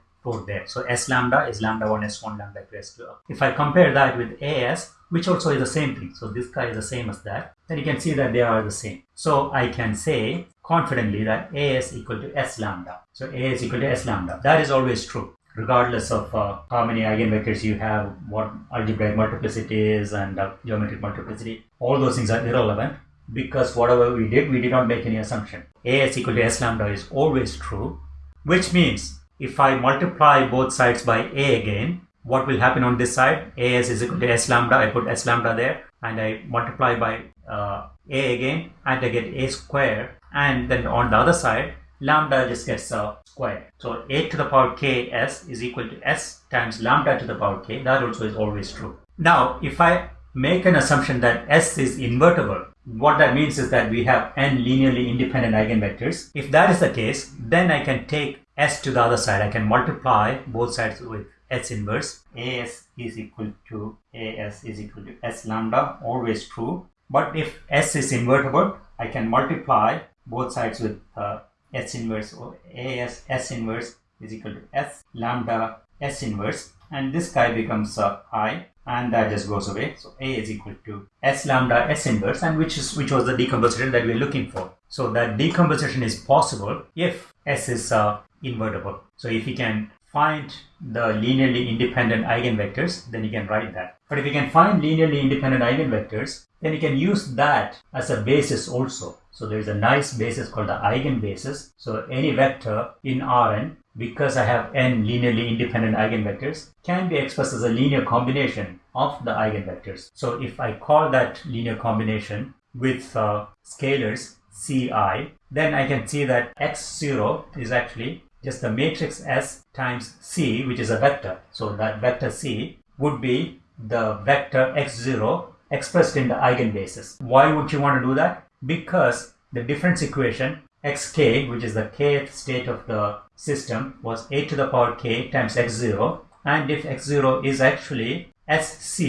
there. So S lambda is lambda 1 S1 lambda 2 S2. If I compare that with AS, which also is the same thing, so this guy is the same as that, then you can see that they are the same. So I can say confidently that AS equal to S lambda. So AS equal to S lambda. That is always true regardless of uh, how many eigenvectors you have, what algebraic multiplicity is and uh, geometric multiplicity. All those things are irrelevant because whatever we did, we did not make any assumption. AS equal to S lambda is always true, which means if I multiply both sides by a again, what will happen on this side? as is equal to s lambda. I put s lambda there and I multiply by uh, a again and I get a square. And then on the other side, lambda just gets a square. So a to the power k s is equal to s times lambda to the power k. That also is always true. Now, if I make an assumption that s is invertible, what that means is that we have n linearly independent eigenvectors. If that is the case, then I can take s to the other side. I can multiply both sides with s inverse. as is equal to as is equal to s lambda, always true. But if s is invertible, I can multiply both sides with uh, s inverse or as s inverse is equal to s lambda s inverse and this guy becomes uh, i and that just goes away. So A is equal to S lambda S inverse and which is which was the decomposition that we're looking for. So that decomposition is possible if S is uh, invertible. So if you can find the linearly independent eigenvectors, then you can write that. But if you can find linearly independent eigenvectors, then you can use that as a basis also. So there is a nice basis called the eigenbasis. So any vector in Rn, because I have n linearly independent eigenvectors, can be expressed as a linear combination of the eigenvectors. So if I call that linear combination with uh, scalars ci, then I can see that x0 is actually just the matrix S times C, which is a vector. So that vector C would be the vector x0 expressed in the eigenbasis. Why would you want to do that? Because the difference equation xk, which is the kth state of the system, was a to the power k times x0. And if x0 is actually sc,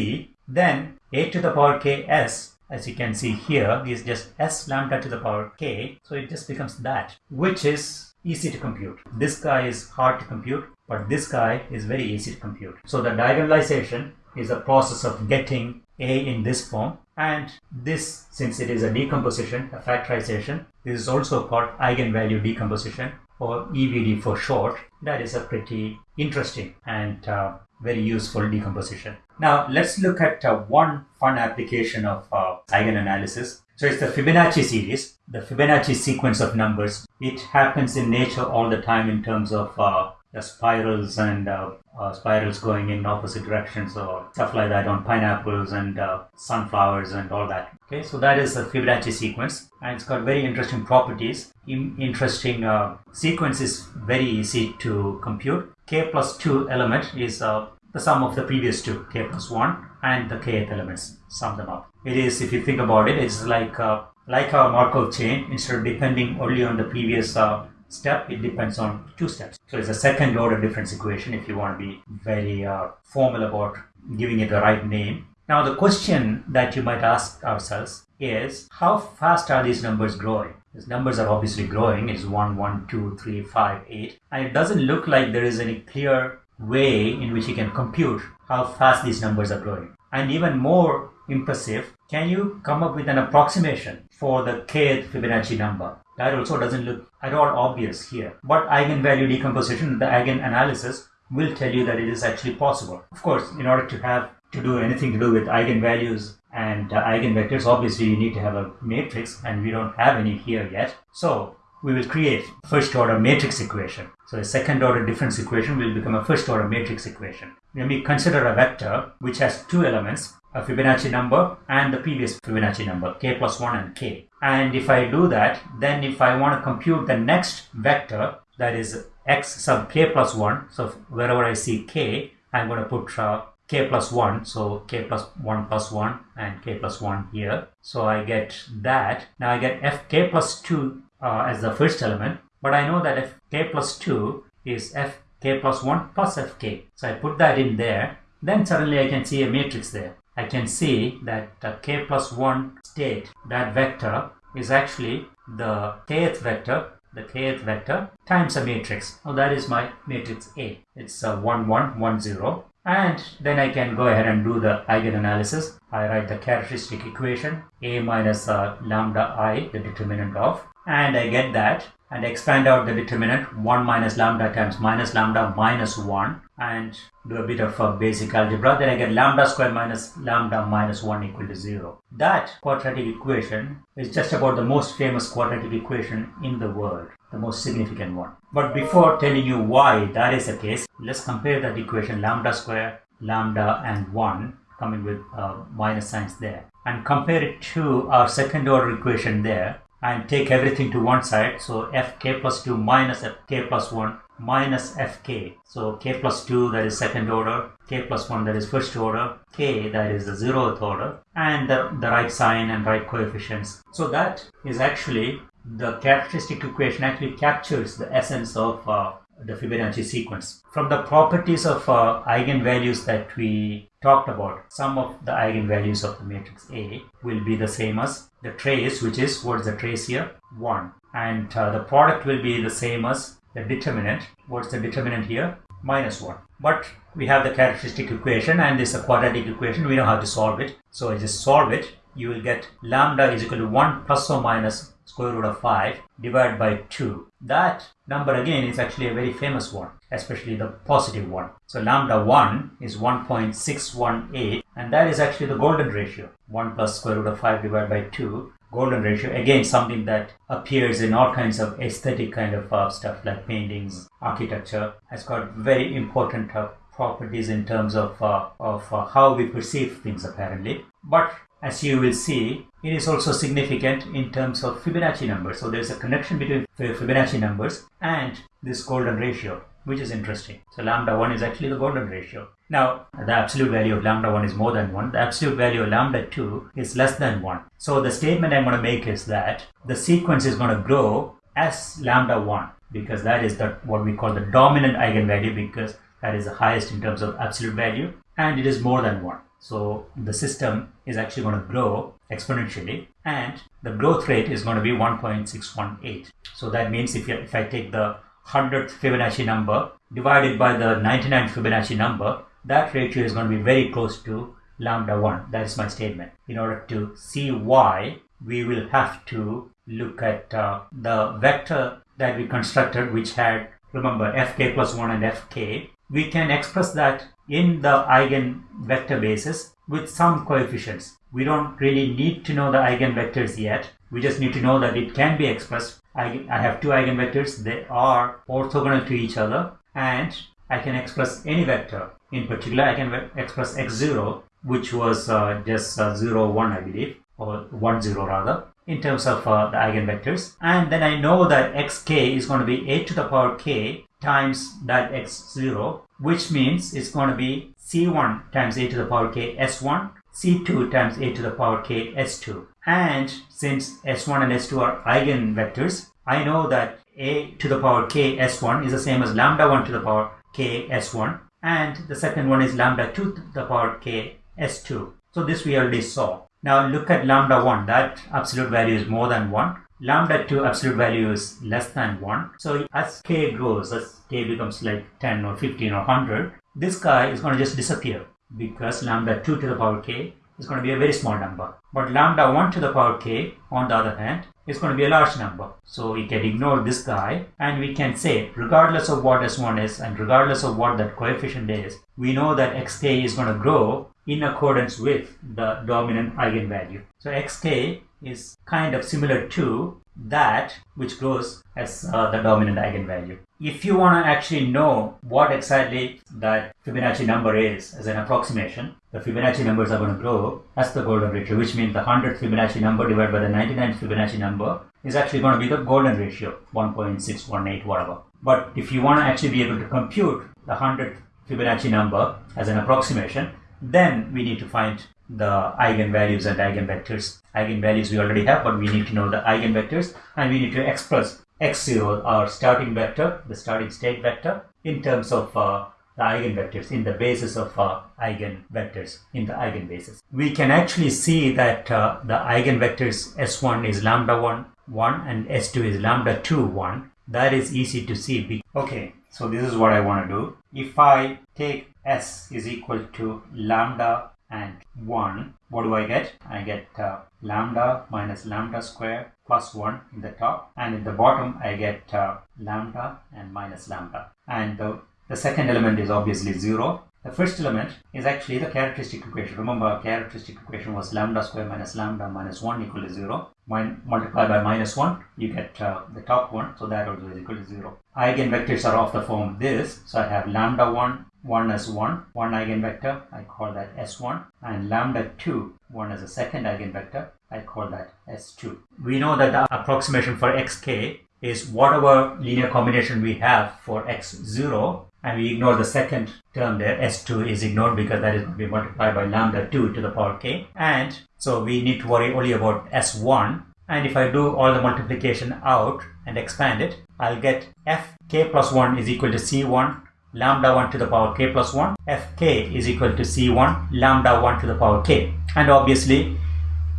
then a to the power ks as you can see here is just s lambda to the power k. So it just becomes that which is easy to compute. This guy is hard to compute but this guy is very easy to compute. So the diagonalization is a process of getting a in this form and this since it is a decomposition a factorization this is also called eigenvalue decomposition or EVD for short. That is a pretty interesting and uh, very useful decomposition. Now let's look at uh, one fun application of uh, eigenanalysis. So it's the Fibonacci series, the Fibonacci sequence of numbers. It happens in nature all the time in terms of uh, spirals and uh, uh, spirals going in opposite directions or stuff like that on pineapples and uh, sunflowers and all that. Okay, so that is a Fibonacci sequence and it's got very interesting properties. In- interesting sequence is very easy to compute. K plus 2 element is the sum of the previous two, k plus 1 and the kth elements, sum them up. It is, if you think about it, it's like like a Markov chain. Instead of depending only on the previous uh, step, it depends on two steps. So it's a second order difference equation if you want to be very uh, formal about giving it the right name. Now the question that you might ask ourselves is how fast are these numbers growing? These numbers are obviously growing. It's 1, 1, 2, 3, 5, 8. And it doesn't look like there is any clear way in which you can compute how fast these numbers are growing. And even more impressive, can you come up with an approximation for the kth Fibonacci number? That also doesn't look at all obvious here. But eigenvalue decomposition, the eigenanalysis, will tell you that it is actually possible. Of course, in order to have to do anything to do with eigenvalues and uh, eigenvectors, obviously you need to have a matrix, and we don't have any here yet. So we will create first order matrix equation. So a second order difference equation will become a first order matrix equation. Let me consider a vector which has two elements, a Fibonacci number and the previous Fibonacci number, k plus 1 and k. And if I do that, then if I want to compute the next vector, that is x sub k plus 1, so wherever I see k, I'm going to put uh, k plus 1, so k plus 1 plus 1 and k plus 1 here. So I get that. Now I get f k plus 2 uh, as the first element, but I know that f k plus 2 is f k plus 1 plus f k. So I put that in there, then suddenly I can see a matrix there. I can see that the k plus 1 state, that vector, is actually the kth vector, the kth vector times a matrix. Now that is my matrix A. It's a 1, 1, 1, 0. And then I can go ahead and do the eigenanalysis. I write the characteristic equation A minus uh, lambda i, the determinant of, and I get that and expand out the determinant 1 minus lambda times minus lambda minus 1 and do a bit of a basic algebra then I get lambda square minus lambda minus 1 equal to 0. That quadratic equation is just about the most famous quadratic equation in the world, the most significant one. But before telling you why that is the case, let's compare that equation lambda square, lambda and 1 coming with uh, minus signs there and compare it to our second order equation there and take everything to one side. So fk plus 2 minus fk plus 1 minus fk. So k plus 2 that is second order, k plus 1 that is first order, k that is the zeroth order, and the, the right sign and right coefficients. So that is actually the characteristic equation actually captures the essence of uh, the Fibonacci sequence. From the properties of uh, eigenvalues that we talked about, sum of the eigenvalues of the matrix A will be the same as the trace, which is what is the trace here? 1. And uh, the product will be the same as the determinant. What's the determinant here? Minus 1. But we have the characteristic equation and this is a quadratic equation. We know how to solve it. So I just solve it. You will get lambda is equal to 1 plus or minus square root of 5 divided by 2. That number again is actually a very famous one, especially the positive one. So lambda 1 is 1.618 and that is actually the golden ratio. 1 plus square root of 5 divided by 2 golden ratio. Again something that appears in all kinds of aesthetic kind of uh, stuff like paintings architecture has got very important uh, properties in terms of uh, of uh, how we perceive things apparently. But as you will see it is also significant in terms of Fibonacci numbers. So there's a connection between Fibonacci numbers and this golden ratio which is interesting. So lambda 1 is actually the golden ratio now, the absolute value of lambda 1 is more than 1. The absolute value of lambda 2 is less than 1. So the statement I'm going to make is that the sequence is going to grow as lambda 1 because that is the, what we call the dominant eigenvalue because that is the highest in terms of absolute value and it is more than 1. So the system is actually going to grow exponentially and the growth rate is going to be 1.618. So that means if, you, if I take the 100th Fibonacci number divided by the 99th Fibonacci number, that ratio is going to be very close to lambda 1. That is my statement. In order to see why, we will have to look at uh, the vector that we constructed which had, remember, fk plus 1 and fk. We can express that in the eigenvector basis with some coefficients. We don't really need to know the eigenvectors yet. We just need to know that it can be expressed. I, I have two eigenvectors. They are orthogonal to each other and I can express any vector in particular, I can express x0, which was uh, just uh, 0, 1, I believe, or 1, 0 rather, in terms of uh, the eigenvectors. And then I know that xk is going to be a to the power k times that x0, which means it's going to be c1 times a to the power k s1, c2 times a to the power k s2. And since s1 and s2 are eigenvectors, I know that a to the power k s1 is the same as lambda 1 to the power k s1 and the second one is lambda 2 to the power k s2. So this we already saw. Now look at lambda 1, that absolute value is more than 1. Lambda 2 absolute value is less than 1. So as k grows, as k becomes like 10 or 15 or 100, this guy is going to just disappear because lambda 2 to the power k is going to be a very small number. But lambda 1 to the power k, on the other hand, is going to be a large number. So we can ignore this guy and we can say regardless of what s1 is and regardless of what that coefficient is, we know that xk is going to grow in accordance with the dominant eigenvalue. So xk is kind of similar to that which grows as uh, the dominant eigenvalue. If you want to actually know what exactly that Fibonacci number is as an approximation, the Fibonacci numbers are going to grow as the golden ratio, which means the 100th Fibonacci number divided by the 99th Fibonacci number is actually going to be the golden ratio, 1.618 whatever. But if you want to actually be able to compute the 100th Fibonacci number as an approximation, then we need to find the eigenvalues and eigenvectors. Eigenvalues we already have, but we need to know the eigenvectors and we need to express x0, our starting vector, the starting state vector, in terms of uh, the eigenvectors in the basis of uh, eigenvectors in the eigenbasis. We can actually see that uh, the eigenvectors s1 is lambda 1 1 and s2 is lambda 2 1. That is easy to see. Okay, so this is what I want to do. If I take s is equal to lambda and 1, what do I get? I get uh, lambda minus lambda square plus 1 in the top and in the bottom I get uh, lambda and minus lambda and the the second element is obviously 0. The first element is actually the characteristic equation. Remember, our characteristic equation was lambda square minus lambda minus 1 equal to 0. Min multiply by minus 1, you get uh, the top one, so that also is equal to 0. Eigenvectors are of the form this, so I have lambda 1, 1 as 1, one eigenvector, I call that S1, and lambda 2, 1 as a second eigenvector, I call that S2. We know that the approximation for xk is whatever linear combination we have for x0 and we ignore the second term there, s2 is ignored because that is going to be multiplied by lambda 2 to the power k. And so we need to worry only about s1. And if I do all the multiplication out and expand it, I'll get fk plus 1 is equal to c1 lambda 1 to the power k plus 1. fk is equal to c1 lambda 1 to the power k. And obviously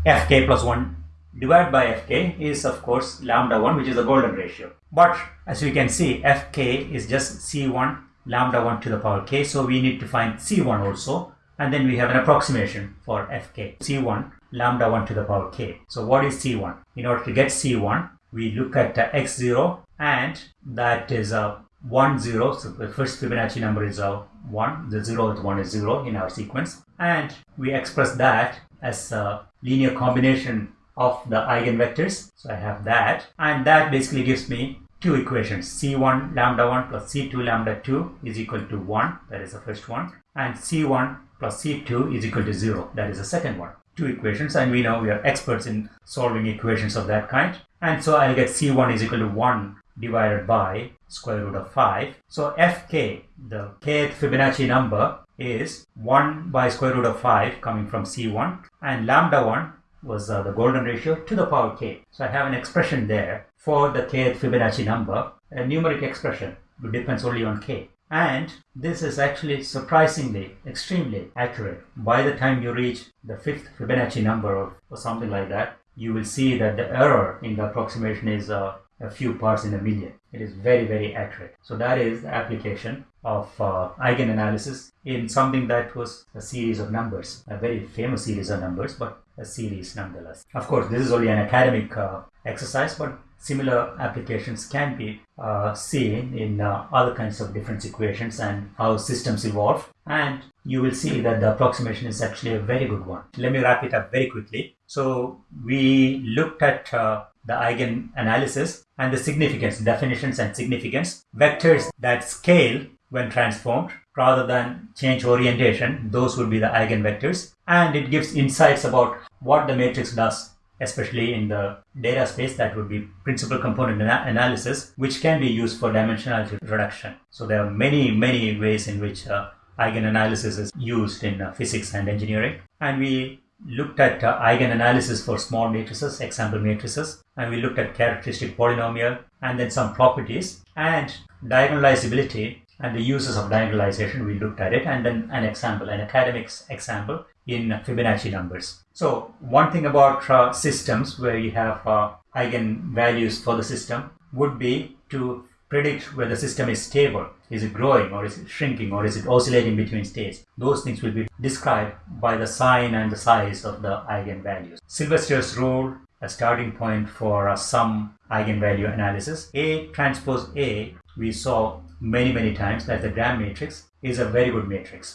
fk plus 1 divided by fk is of course lambda 1 which is the golden ratio. But as you can see fk is just c1 lambda 1 to the power k. So we need to find c1 also and then we have an approximation for fk. c1 lambda 1 to the power k. So what is C1? In order to get C1, we look at uh, x0 and that is a uh, 1 0 so the first Fibonacci number is a uh, 1 the zero 0th one is 0 in our sequence. And we express that as a linear combination of the eigenvectors. So I have that. And that basically gives me two equations. C1 lambda 1 plus c2 lambda 2 is equal to 1 that is the first one. And c1 plus c2 is equal to 0 that is the second one. Two equations. And we know we are experts in solving equations of that kind. And so I'll get c1 is equal to 1 divided by square root of 5. So fk, the kth Fibonacci number is 1 by square root of 5 coming from c1 and lambda 1 was uh, the golden ratio to the power k. So I have an expression there for the kth Fibonacci number, a numeric expression which depends only on k. And this is actually surprisingly extremely accurate. By the time you reach the fifth Fibonacci number or, or something like that, you will see that the error in the approximation is uh, a few parts in a million. It is very, very accurate. So that is the application of uh, eigenanalysis in something that was a series of numbers, a very famous series of numbers, but a series nonetheless. Of course, this is only an academic uh, exercise, but similar applications can be uh, seen in uh, other kinds of different equations and how systems evolve. And you will see that the approximation is actually a very good one. Let me wrap it up very quickly. So we looked at uh, the eigen analysis and the significance, definitions and significance, vectors that scale when transformed rather than change orientation, those would be the eigenvectors. And it gives insights about what the matrix does, especially in the data space that would be principal component ana analysis, which can be used for dimensionality reduction. So there are many, many ways in which uh, eigenanalysis is used in uh, physics and engineering. And we looked at uh, eigenanalysis for small matrices, example matrices, and we looked at characteristic polynomial and then some properties and diagonalizability and the uses of diagonalization. We looked at it and then an example, an academics example in Fibonacci numbers. So one thing about uh, systems where you have uh, eigenvalues for the system would be to predict whether the system is stable. Is it growing or is it shrinking or is it oscillating between states? Those things will be described by the sign and the size of the eigenvalues. Sylvester's rule, a starting point for uh, some eigenvalue analysis. A transpose A, we saw many, many times that the Gram matrix is a very good matrix.